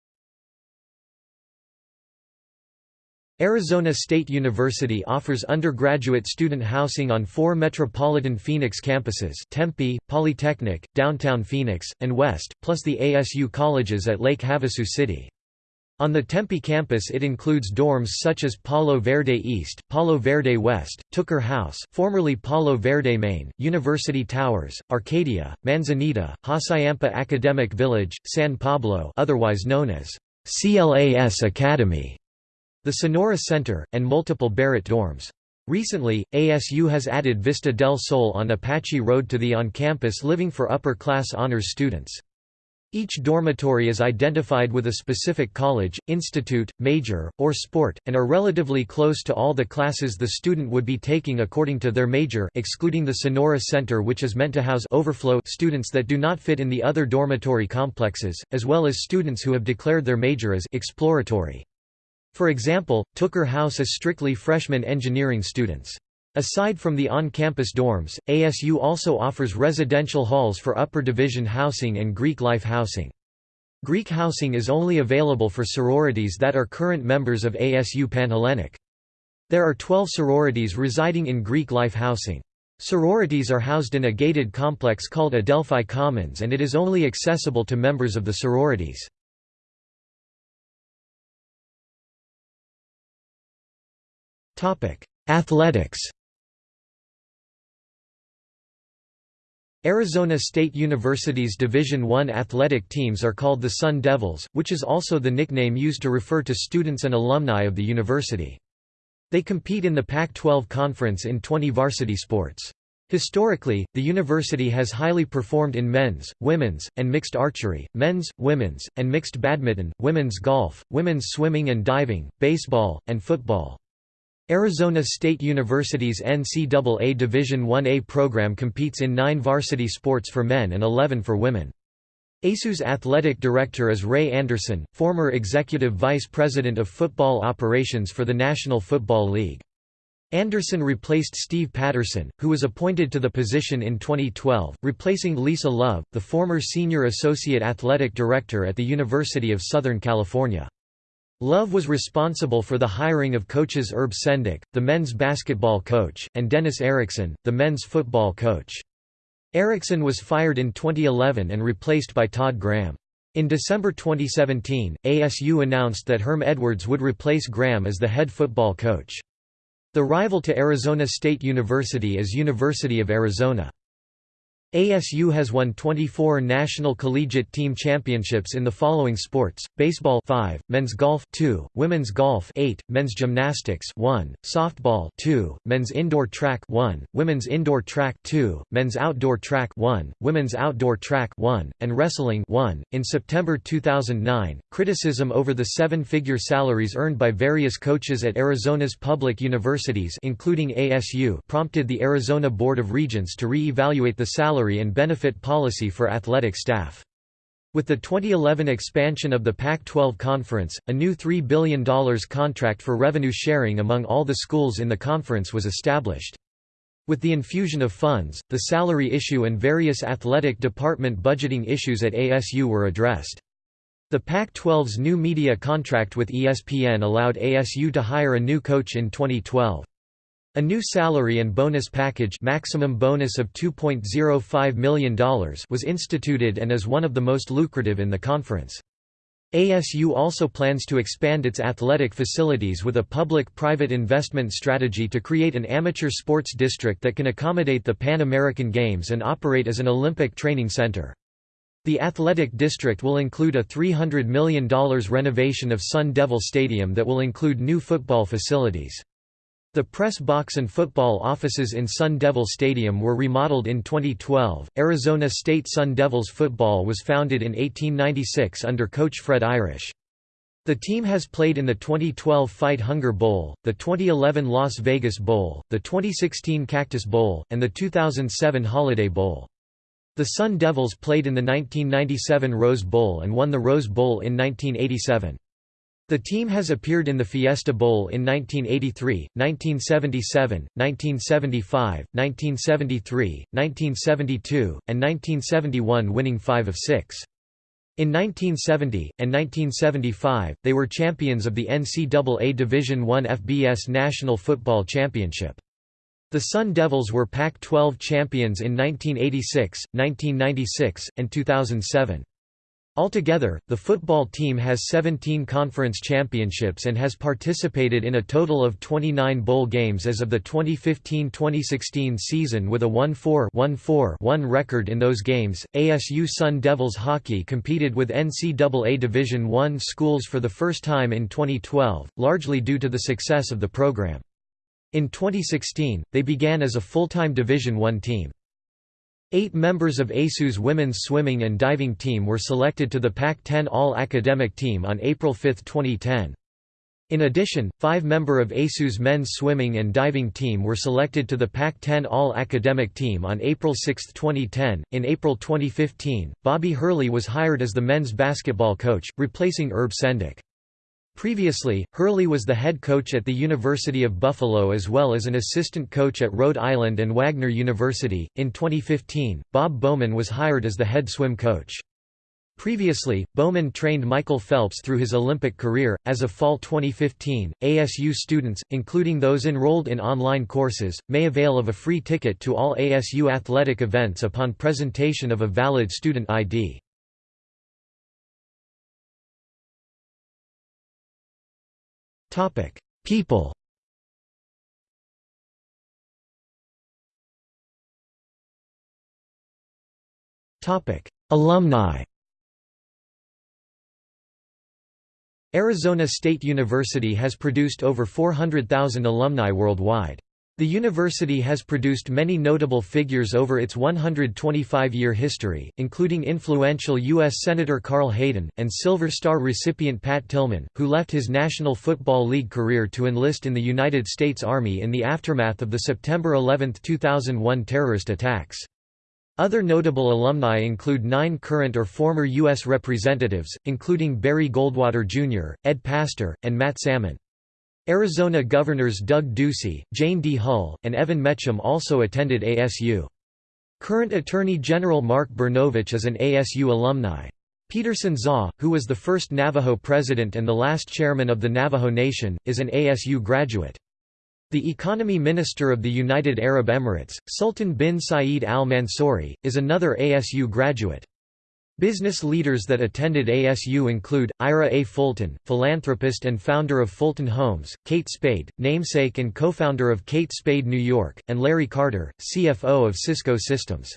Arizona State University offers undergraduate student housing on four metropolitan Phoenix campuses Tempe, Polytechnic, Downtown Phoenix, and West, plus the ASU colleges at Lake Havasu City. On the Tempe campus it includes dorms such as Palo Verde East, Palo Verde West, Tooker House formerly Palo Verde Main, University Towers, Arcadia, Manzanita, Hassayampa Academic Village, San Pablo otherwise known as CLAS Academy, the Sonora Center, and multiple Barrett dorms. Recently, ASU has added Vista del Sol on Apache Road to the on-campus living for upper-class honors students. Each dormitory is identified with a specific college, institute, major, or sport, and are relatively close to all the classes the student would be taking according to their major excluding the Sonora Center which is meant to house overflow students that do not fit in the other dormitory complexes, as well as students who have declared their major as exploratory. For example, Tooker House is strictly freshman engineering students. Aside from the on-campus dorms, ASU also offers residential halls for upper division housing and Greek life housing. Greek housing is only available for sororities that are current members of ASU Panhellenic. There are 12 sororities residing in Greek life housing. Sororities are housed in a gated complex called Adelphi Commons and it is only accessible to members of the sororities. Athletics Arizona State University's Division I athletic teams are called the Sun Devils, which is also the nickname used to refer to students and alumni of the university. They compete in the Pac-12 Conference in 20 varsity sports. Historically, the university has highly performed in men's, women's, and mixed archery, men's, women's, and mixed badminton, women's golf, women's swimming and diving, baseball, and football. Arizona State University's NCAA Division I-A program competes in nine varsity sports for men and 11 for women. ASU's athletic director is Ray Anderson, former executive vice president of football operations for the National Football League. Anderson replaced Steve Patterson, who was appointed to the position in 2012, replacing Lisa Love, the former senior associate athletic director at the University of Southern California. Love was responsible for the hiring of coaches Herb Sendek, the men's basketball coach, and Dennis Erickson, the men's football coach. Erickson was fired in 2011 and replaced by Todd Graham. In December 2017, ASU announced that Herm Edwards would replace Graham as the head football coach. The rival to Arizona State University is University of Arizona. ASU has won 24 national collegiate team championships in the following sports: baseball 5, men's golf 2, women's golf 8, men's gymnastics 1, softball 2, men's indoor track 1, women's indoor track 2, men's outdoor track 1, women's outdoor track 1, and wrestling 1. In September 2009, criticism over the seven-figure salaries earned by various coaches at Arizona's public universities including ASU prompted the Arizona Board of Regents to re-evaluate the salary salary and benefit policy for athletic staff. With the 2011 expansion of the Pac-12 Conference, a new $3 billion contract for revenue sharing among all the schools in the conference was established. With the infusion of funds, the salary issue and various athletic department budgeting issues at ASU were addressed. The Pac-12's new media contract with ESPN allowed ASU to hire a new coach in 2012. A new salary and bonus package maximum bonus of $2.05 million was instituted and is one of the most lucrative in the conference. ASU also plans to expand its athletic facilities with a public-private investment strategy to create an amateur sports district that can accommodate the Pan American Games and operate as an Olympic training center. The athletic district will include a $300 million renovation of Sun Devil Stadium that will include new football facilities. The press box and football offices in Sun Devil Stadium were remodeled in 2012. Arizona State Sun Devils football was founded in 1896 under coach Fred Irish. The team has played in the 2012 Fight Hunger Bowl, the 2011 Las Vegas Bowl, the 2016 Cactus Bowl, and the 2007 Holiday Bowl. The Sun Devils played in the 1997 Rose Bowl and won the Rose Bowl in 1987. The team has appeared in the Fiesta Bowl in 1983, 1977, 1975, 1973, 1972, and 1971 winning five of six. In 1970, and 1975, they were champions of the NCAA Division I FBS National Football Championship. The Sun Devils were Pac-12 champions in 1986, 1996, and 2007. Altogether, the football team has 17 conference championships and has participated in a total of 29 bowl games as of the 2015-2016 season with a 1-4-1-4-1 record in those games. ASU Sun Devils hockey competed with NCAA Division I schools for the first time in 2012, largely due to the success of the program. In 2016, they began as a full-time Division I team. Eight members of ASU's women's swimming and diving team were selected to the Pac-10 All-Academic Team on April 5, 2010. In addition, five member of ASU's men's swimming and diving team were selected to the Pac-10 All-Academic Team on April 6, 2010. In April 2015, Bobby Hurley was hired as the men's basketball coach, replacing Herb Sendek. Previously, Hurley was the head coach at the University of Buffalo as well as an assistant coach at Rhode Island and Wagner University. In 2015, Bob Bowman was hired as the head swim coach. Previously, Bowman trained Michael Phelps through his Olympic career. As of fall 2015, ASU students, including those enrolled in online courses, may avail of a free ticket to all ASU athletic events upon presentation of a valid student ID. Topic: People. Topic: Alumni. Arizona State University has produced over 400,000 alumni worldwide. The university has produced many notable figures over its 125-year history, including influential U.S. Senator Carl Hayden, and Silver Star recipient Pat Tillman, who left his National Football League career to enlist in the United States Army in the aftermath of the September 11, 2001 terrorist attacks. Other notable alumni include nine current or former U.S. representatives, including Barry Goldwater Jr., Ed Pastor, and Matt Salmon. Arizona Governors Doug Ducey, Jane D. Hull, and Evan Mecham also attended ASU. Current Attorney General Mark Brnovich is an ASU alumni. Peterson Zah, who was the first Navajo president and the last chairman of the Navajo Nation, is an ASU graduate. The economy minister of the United Arab Emirates, Sultan bin Saeed Al Mansouri, is another ASU graduate. Business leaders that attended ASU include, Ira A. Fulton, philanthropist and founder of Fulton Homes, Kate Spade, namesake and co-founder of Kate Spade New York, and Larry Carter, CFO of Cisco Systems.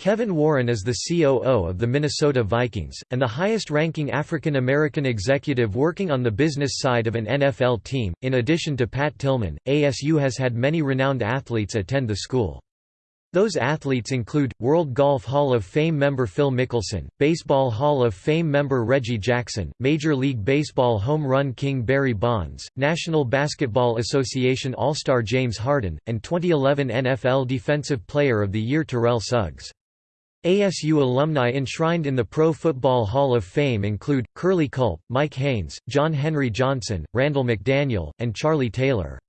Kevin Warren is the COO of the Minnesota Vikings, and the highest-ranking African American executive working on the business side of an NFL team. In addition to Pat Tillman, ASU has had many renowned athletes attend the school. Those athletes include, World Golf Hall of Fame member Phil Mickelson, Baseball Hall of Fame member Reggie Jackson, Major League Baseball home run king Barry Bonds, National Basketball Association All-Star James Harden, and 2011 NFL Defensive Player of the Year Terrell Suggs. ASU alumni enshrined in the Pro Football Hall of Fame include, Curly Culp, Mike Haynes, John Henry Johnson, Randall McDaniel, and Charlie Taylor.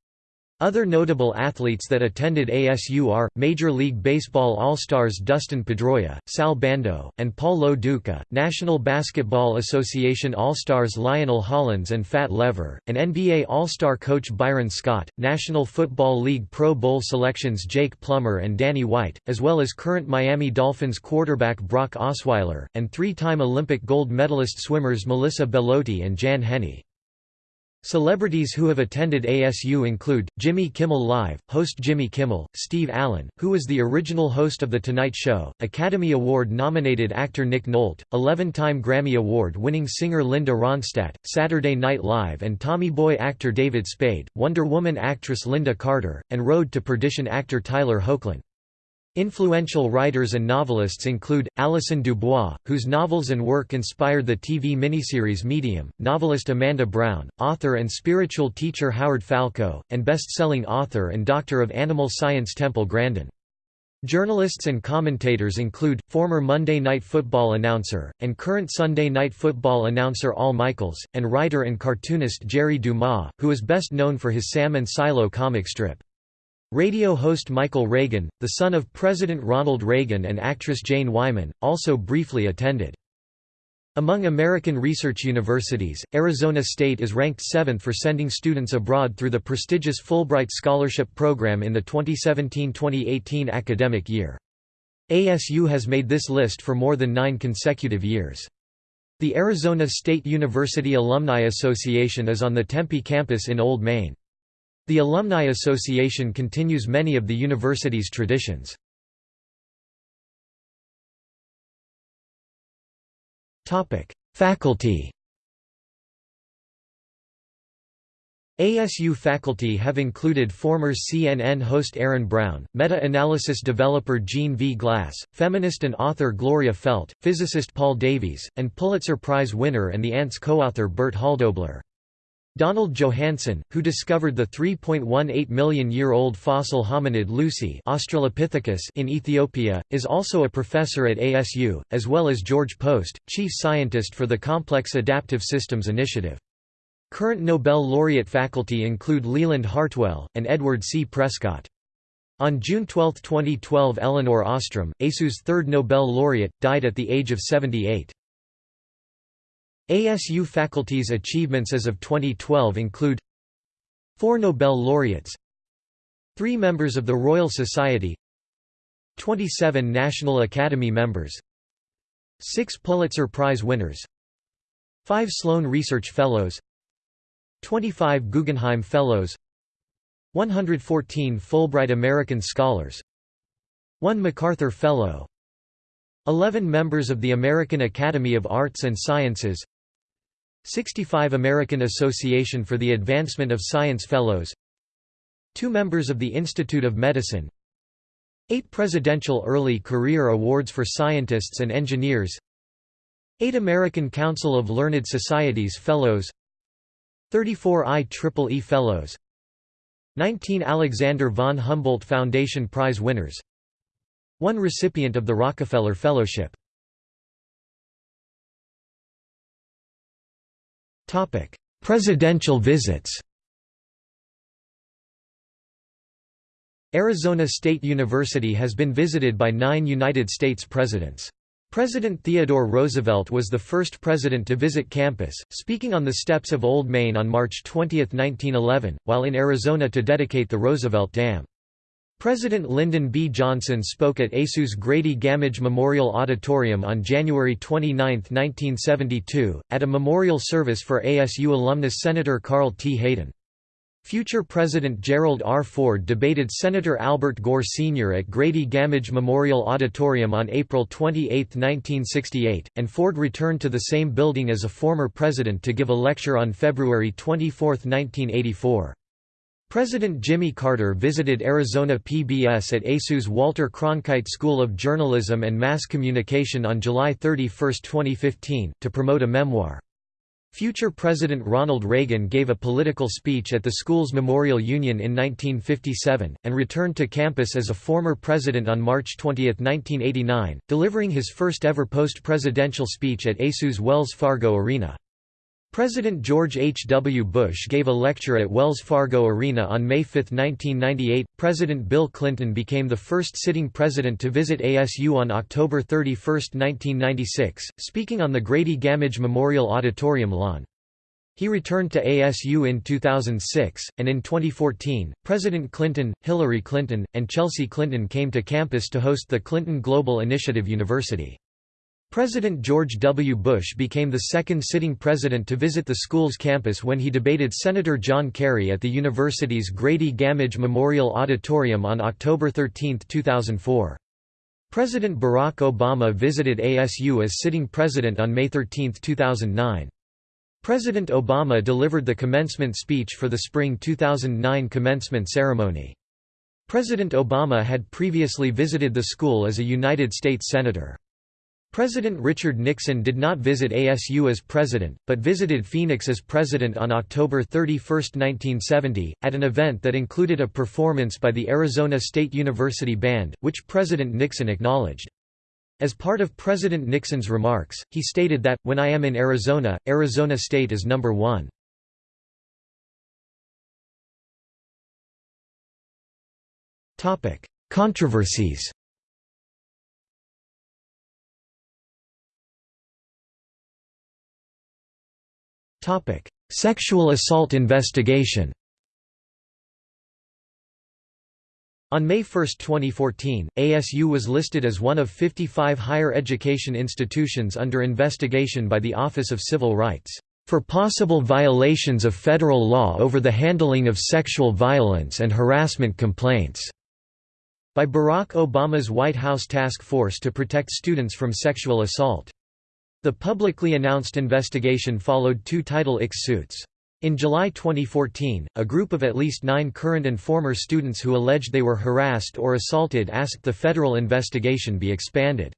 Other notable athletes that attended ASU are, Major League Baseball All-Stars Dustin Pedroia, Sal Bando, and Paul Lo Duca, National Basketball Association All-Stars Lionel Hollins and Fat Lever, and NBA All-Star coach Byron Scott, National Football League Pro Bowl selections Jake Plummer and Danny White, as well as current Miami Dolphins quarterback Brock Osweiler, and three-time Olympic gold medalist swimmers Melissa Belote and Jan Henne. Celebrities who have attended ASU include, Jimmy Kimmel Live, host Jimmy Kimmel, Steve Allen, who was the original host of The Tonight Show, Academy Award-nominated actor Nick Nolte, 11-time Grammy Award-winning singer Linda Ronstadt, Saturday Night Live and Tommy Boy actor David Spade, Wonder Woman actress Lynda Carter, and Road to Perdition actor Tyler Hoechlin. Influential writers and novelists include, Allison DuBois, whose novels and work inspired the TV miniseries Medium, novelist Amanda Brown, author and spiritual teacher Howard Falco, and best-selling author and doctor of animal science Temple Grandin. Journalists and commentators include, former Monday Night Football announcer, and current Sunday Night Football announcer Al Michaels, and writer and cartoonist Jerry Dumas, who is best known for his Sam and Silo comic strip. Radio host Michael Reagan, the son of President Ronald Reagan and actress Jane Wyman, also briefly attended. Among American research universities, Arizona State is ranked seventh for sending students abroad through the prestigious Fulbright Scholarship Program in the 2017–2018 academic year. ASU has made this list for more than nine consecutive years. The Arizona State University Alumni Association is on the Tempe campus in Old Main. The Alumni Association continues many of the university's traditions. Faculty ASU faculty have included former CNN host Aaron Brown, meta-analysis developer Gene V. Glass, feminist and author Gloria Feldt, physicist Paul Davies, and Pulitzer Prize winner and the Ants co-author Bert Hölldobler. Donald Johanson, who discovered the 3.18 million-year-old fossil hominid Lucy Australopithecus in Ethiopia, is also a professor at ASU, as well as George Post, chief scientist for the Complex Adaptive Systems Initiative. Current Nobel laureate faculty include Leland Hartwell, and Edward C. Prescott. On June 12, 2012 Elinor Ostrom, ASU's third Nobel laureate, died at the age of 78. ASU faculty's achievements as of 2012 include Four Nobel laureates Three members of the Royal Society 27 National Academy members Six Pulitzer Prize winners Five Sloan Research Fellows 25 Guggenheim Fellows 114 Fulbright American Scholars 1 MacArthur Fellow 11 members of the American Academy of Arts and Sciences 65 American Association for the Advancement of Science Fellows 2 members of the Institute of Medicine 8 Presidential Early Career Awards for Scientists and Engineers 8 American Council of Learned Societies Fellows 34 IEEE Fellows 19 Alexander von Humboldt Foundation Prize winners 1 recipient of the Rockefeller Fellowship Presidential visits Arizona State University has been visited by nine United States presidents. President Theodore Roosevelt was the first president to visit campus, speaking on the steps of Old Main on March 20, 1911, while in Arizona to dedicate the Roosevelt Dam. President Lyndon B. Johnson spoke at ASU's Grady Gammage Memorial Auditorium on January 29, 1972, at a memorial service for ASU alumnus Senator Carl T. Hayden. Future President Gerald R. Ford debated Senator Albert Gore Sr. at Grady Gammage Memorial Auditorium on April 28, 1968, and Ford returned to the same building as a former president to give a lecture on February 24, 1984. President Jimmy Carter visited Arizona PBS at ASU's Walter Cronkite School of Journalism and Mass Communication on July 31, 2015, to promote a memoir. Future President Ronald Reagan gave a political speech at the school's Memorial Union in 1957, and returned to campus as a former president on March 20, 1989, delivering his first ever post-presidential speech at ASU's Wells Fargo Arena. President George H. W. Bush gave a lecture at Wells Fargo Arena on May 5, 1998. President Bill Clinton became the first sitting president to visit ASU on October 31, 1996, speaking on the Grady Gammage Memorial Auditorium lawn. He returned to ASU in 2006, and in 2014, President Clinton, Hillary Clinton, and Chelsea Clinton came to campus to host the Clinton Global Initiative University. President George W. Bush became the second sitting president to visit the school's campus when he debated Senator John Kerry at the university's Grady Gammage Memorial Auditorium on October 13, 2004. President Barack Obama visited ASU as sitting president on May 13, 2009. President Obama delivered the commencement speech for the spring 2009 commencement ceremony. President Obama had previously visited the school as a United States Senator. President Richard Nixon did not visit ASU as president, but visited Phoenix as president on October 31, 1970, at an event that included a performance by the Arizona State University Band, which President Nixon acknowledged. As part of President Nixon's remarks, he stated that, when I am in Arizona, Arizona State is number one. Controversies Sexual assault investigation On May 1, 2014, ASU was listed as one of 55 higher education institutions under investigation by the Office of Civil Rights, "...for possible violations of federal law over the handling of sexual violence and harassment complaints." by Barack Obama's White House Task Force to Protect Students from Sexual Assault. The publicly announced investigation followed two Title IX suits. In July 2014, a group of at least nine current and former students who alleged they were harassed or assaulted asked the federal investigation be expanded.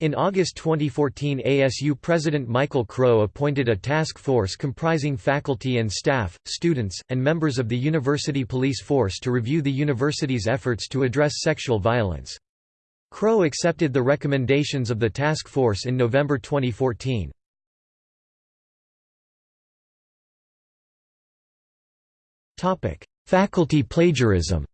In August 2014 ASU President Michael Crow appointed a task force comprising faculty and staff, students, and members of the university police force to review the university's efforts to address sexual violence. Crow accepted the recommendations of the task force in November 2014. Topic: Faculty plagiarism.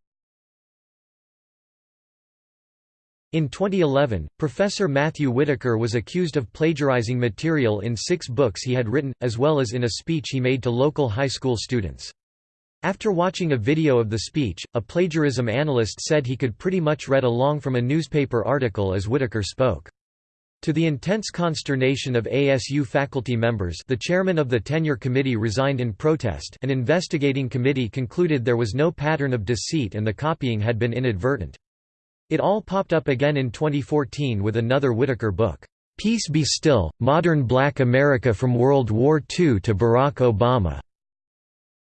In 2011, Professor Matthew Whitaker was accused of plagiarizing material in six books he had written, as well as in a speech he made to local high school students. After watching a video of the speech, a plagiarism analyst said he could pretty much read along from a newspaper article as Whitaker spoke. To the intense consternation of ASU faculty members the chairman of the tenure committee resigned in protest an investigating committee concluded there was no pattern of deceit and the copying had been inadvertent. It all popped up again in 2014 with another Whitaker book, "'Peace Be Still, Modern Black America from World War II to Barack Obama'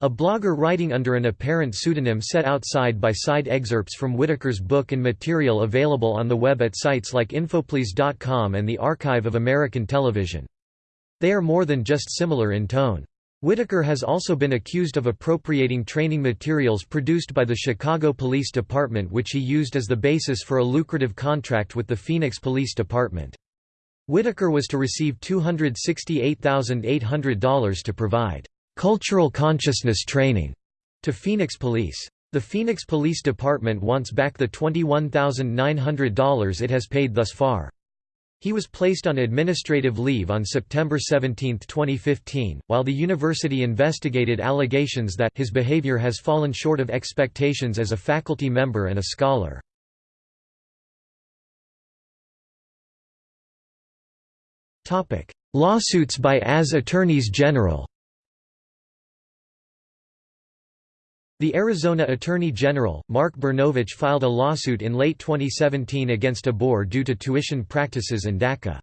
A blogger writing under an apparent pseudonym set out side-by-side excerpts from Whitaker's book and material available on the web at sites like Infoplease.com and the Archive of American Television. They are more than just similar in tone. Whitaker has also been accused of appropriating training materials produced by the Chicago Police Department which he used as the basis for a lucrative contract with the Phoenix Police Department. Whitaker was to receive $268,800 to provide cultural consciousness training to Phoenix Police. The Phoenix Police Department wants back the $21,900 it has paid thus far. He was placed on administrative leave on September 17, 2015, while the university investigated allegations that his behavior has fallen short of expectations as a faculty member and a scholar. Lawsuits by AS Attorneys General The Arizona Attorney General, Mark Brnovich filed a lawsuit in late 2017 against ABOR due to tuition practices in DACA.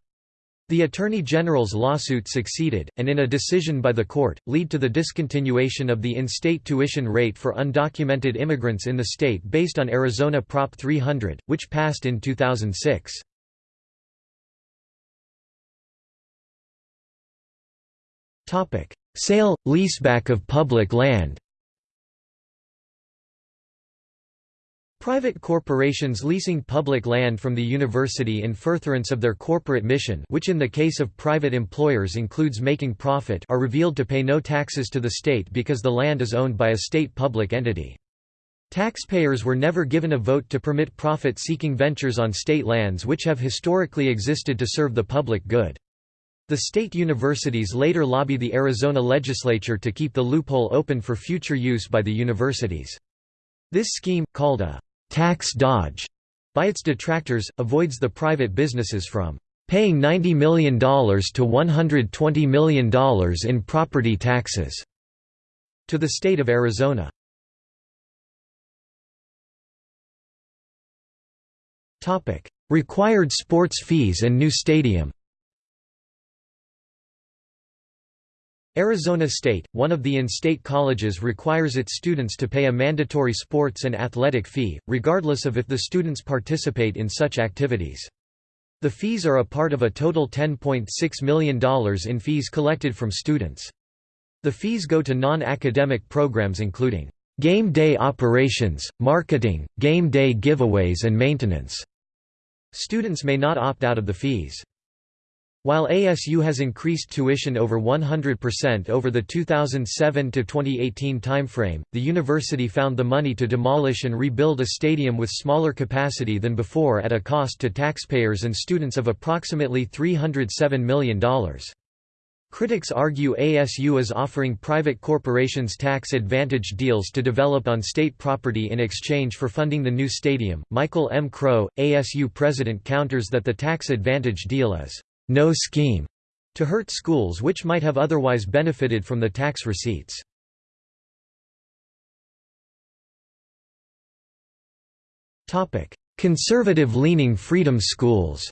The Attorney General's lawsuit succeeded, and in a decision by the court, lead to the discontinuation of the in-state tuition rate for undocumented immigrants in the state based on Arizona Prop 300, which passed in 2006. Sale, leaseback of public land Private corporations leasing public land from the university in furtherance of their corporate mission which in the case of private employers includes making profit are revealed to pay no taxes to the state because the land is owned by a state public entity. Taxpayers were never given a vote to permit profit-seeking ventures on state lands which have historically existed to serve the public good. The state universities later lobby the Arizona legislature to keep the loophole open for future use by the universities. This scheme, called a tax dodge by its detractors, avoids the private businesses from paying $90 million to $120 million in property taxes to the state of Arizona. Required sports fees and new stadium Arizona State, one of the in-state colleges requires its students to pay a mandatory sports and athletic fee, regardless of if the students participate in such activities. The fees are a part of a total $10.6 million in fees collected from students. The fees go to non-academic programs including game day operations, marketing, game day giveaways and maintenance. Students may not opt out of the fees. While ASU has increased tuition over 100% over the 2007–2018 timeframe, the university found the money to demolish and rebuild a stadium with smaller capacity than before at a cost to taxpayers and students of approximately $307 million. Critics argue ASU is offering private corporations tax advantage deals to develop on state property in exchange for funding the new stadium. Michael M. Crow, ASU president, counters that the tax advantage deal is no scheme to hurt schools which might have otherwise benefited from the tax receipts. Conservative-leaning freedom schools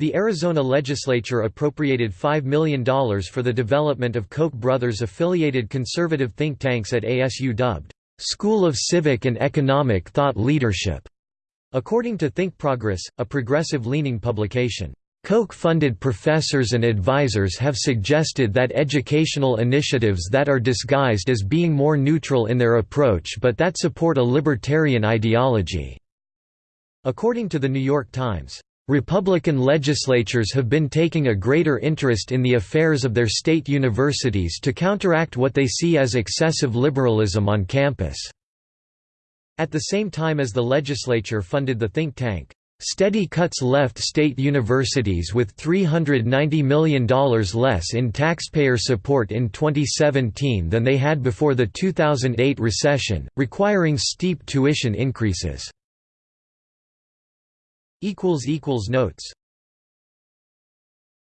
The Arizona legislature appropriated $5 million for the development of Koch brothers-affiliated conservative think tanks at ASU dubbed, "'School of Civic and Economic Thought Leadership' according to Think Progress, a progressive-leaning publication. Koch-funded professors and advisors have suggested that educational initiatives that are disguised as being more neutral in their approach but that support a libertarian ideology." According to The New York Times, Republican legislatures have been taking a greater interest in the affairs of their state universities to counteract what they see as excessive liberalism on campus. At the same time as the legislature funded the think tank, Steady cuts left state universities with $390 million less in taxpayer support in 2017 than they had before the 2008 recession, requiring steep tuition increases. Notes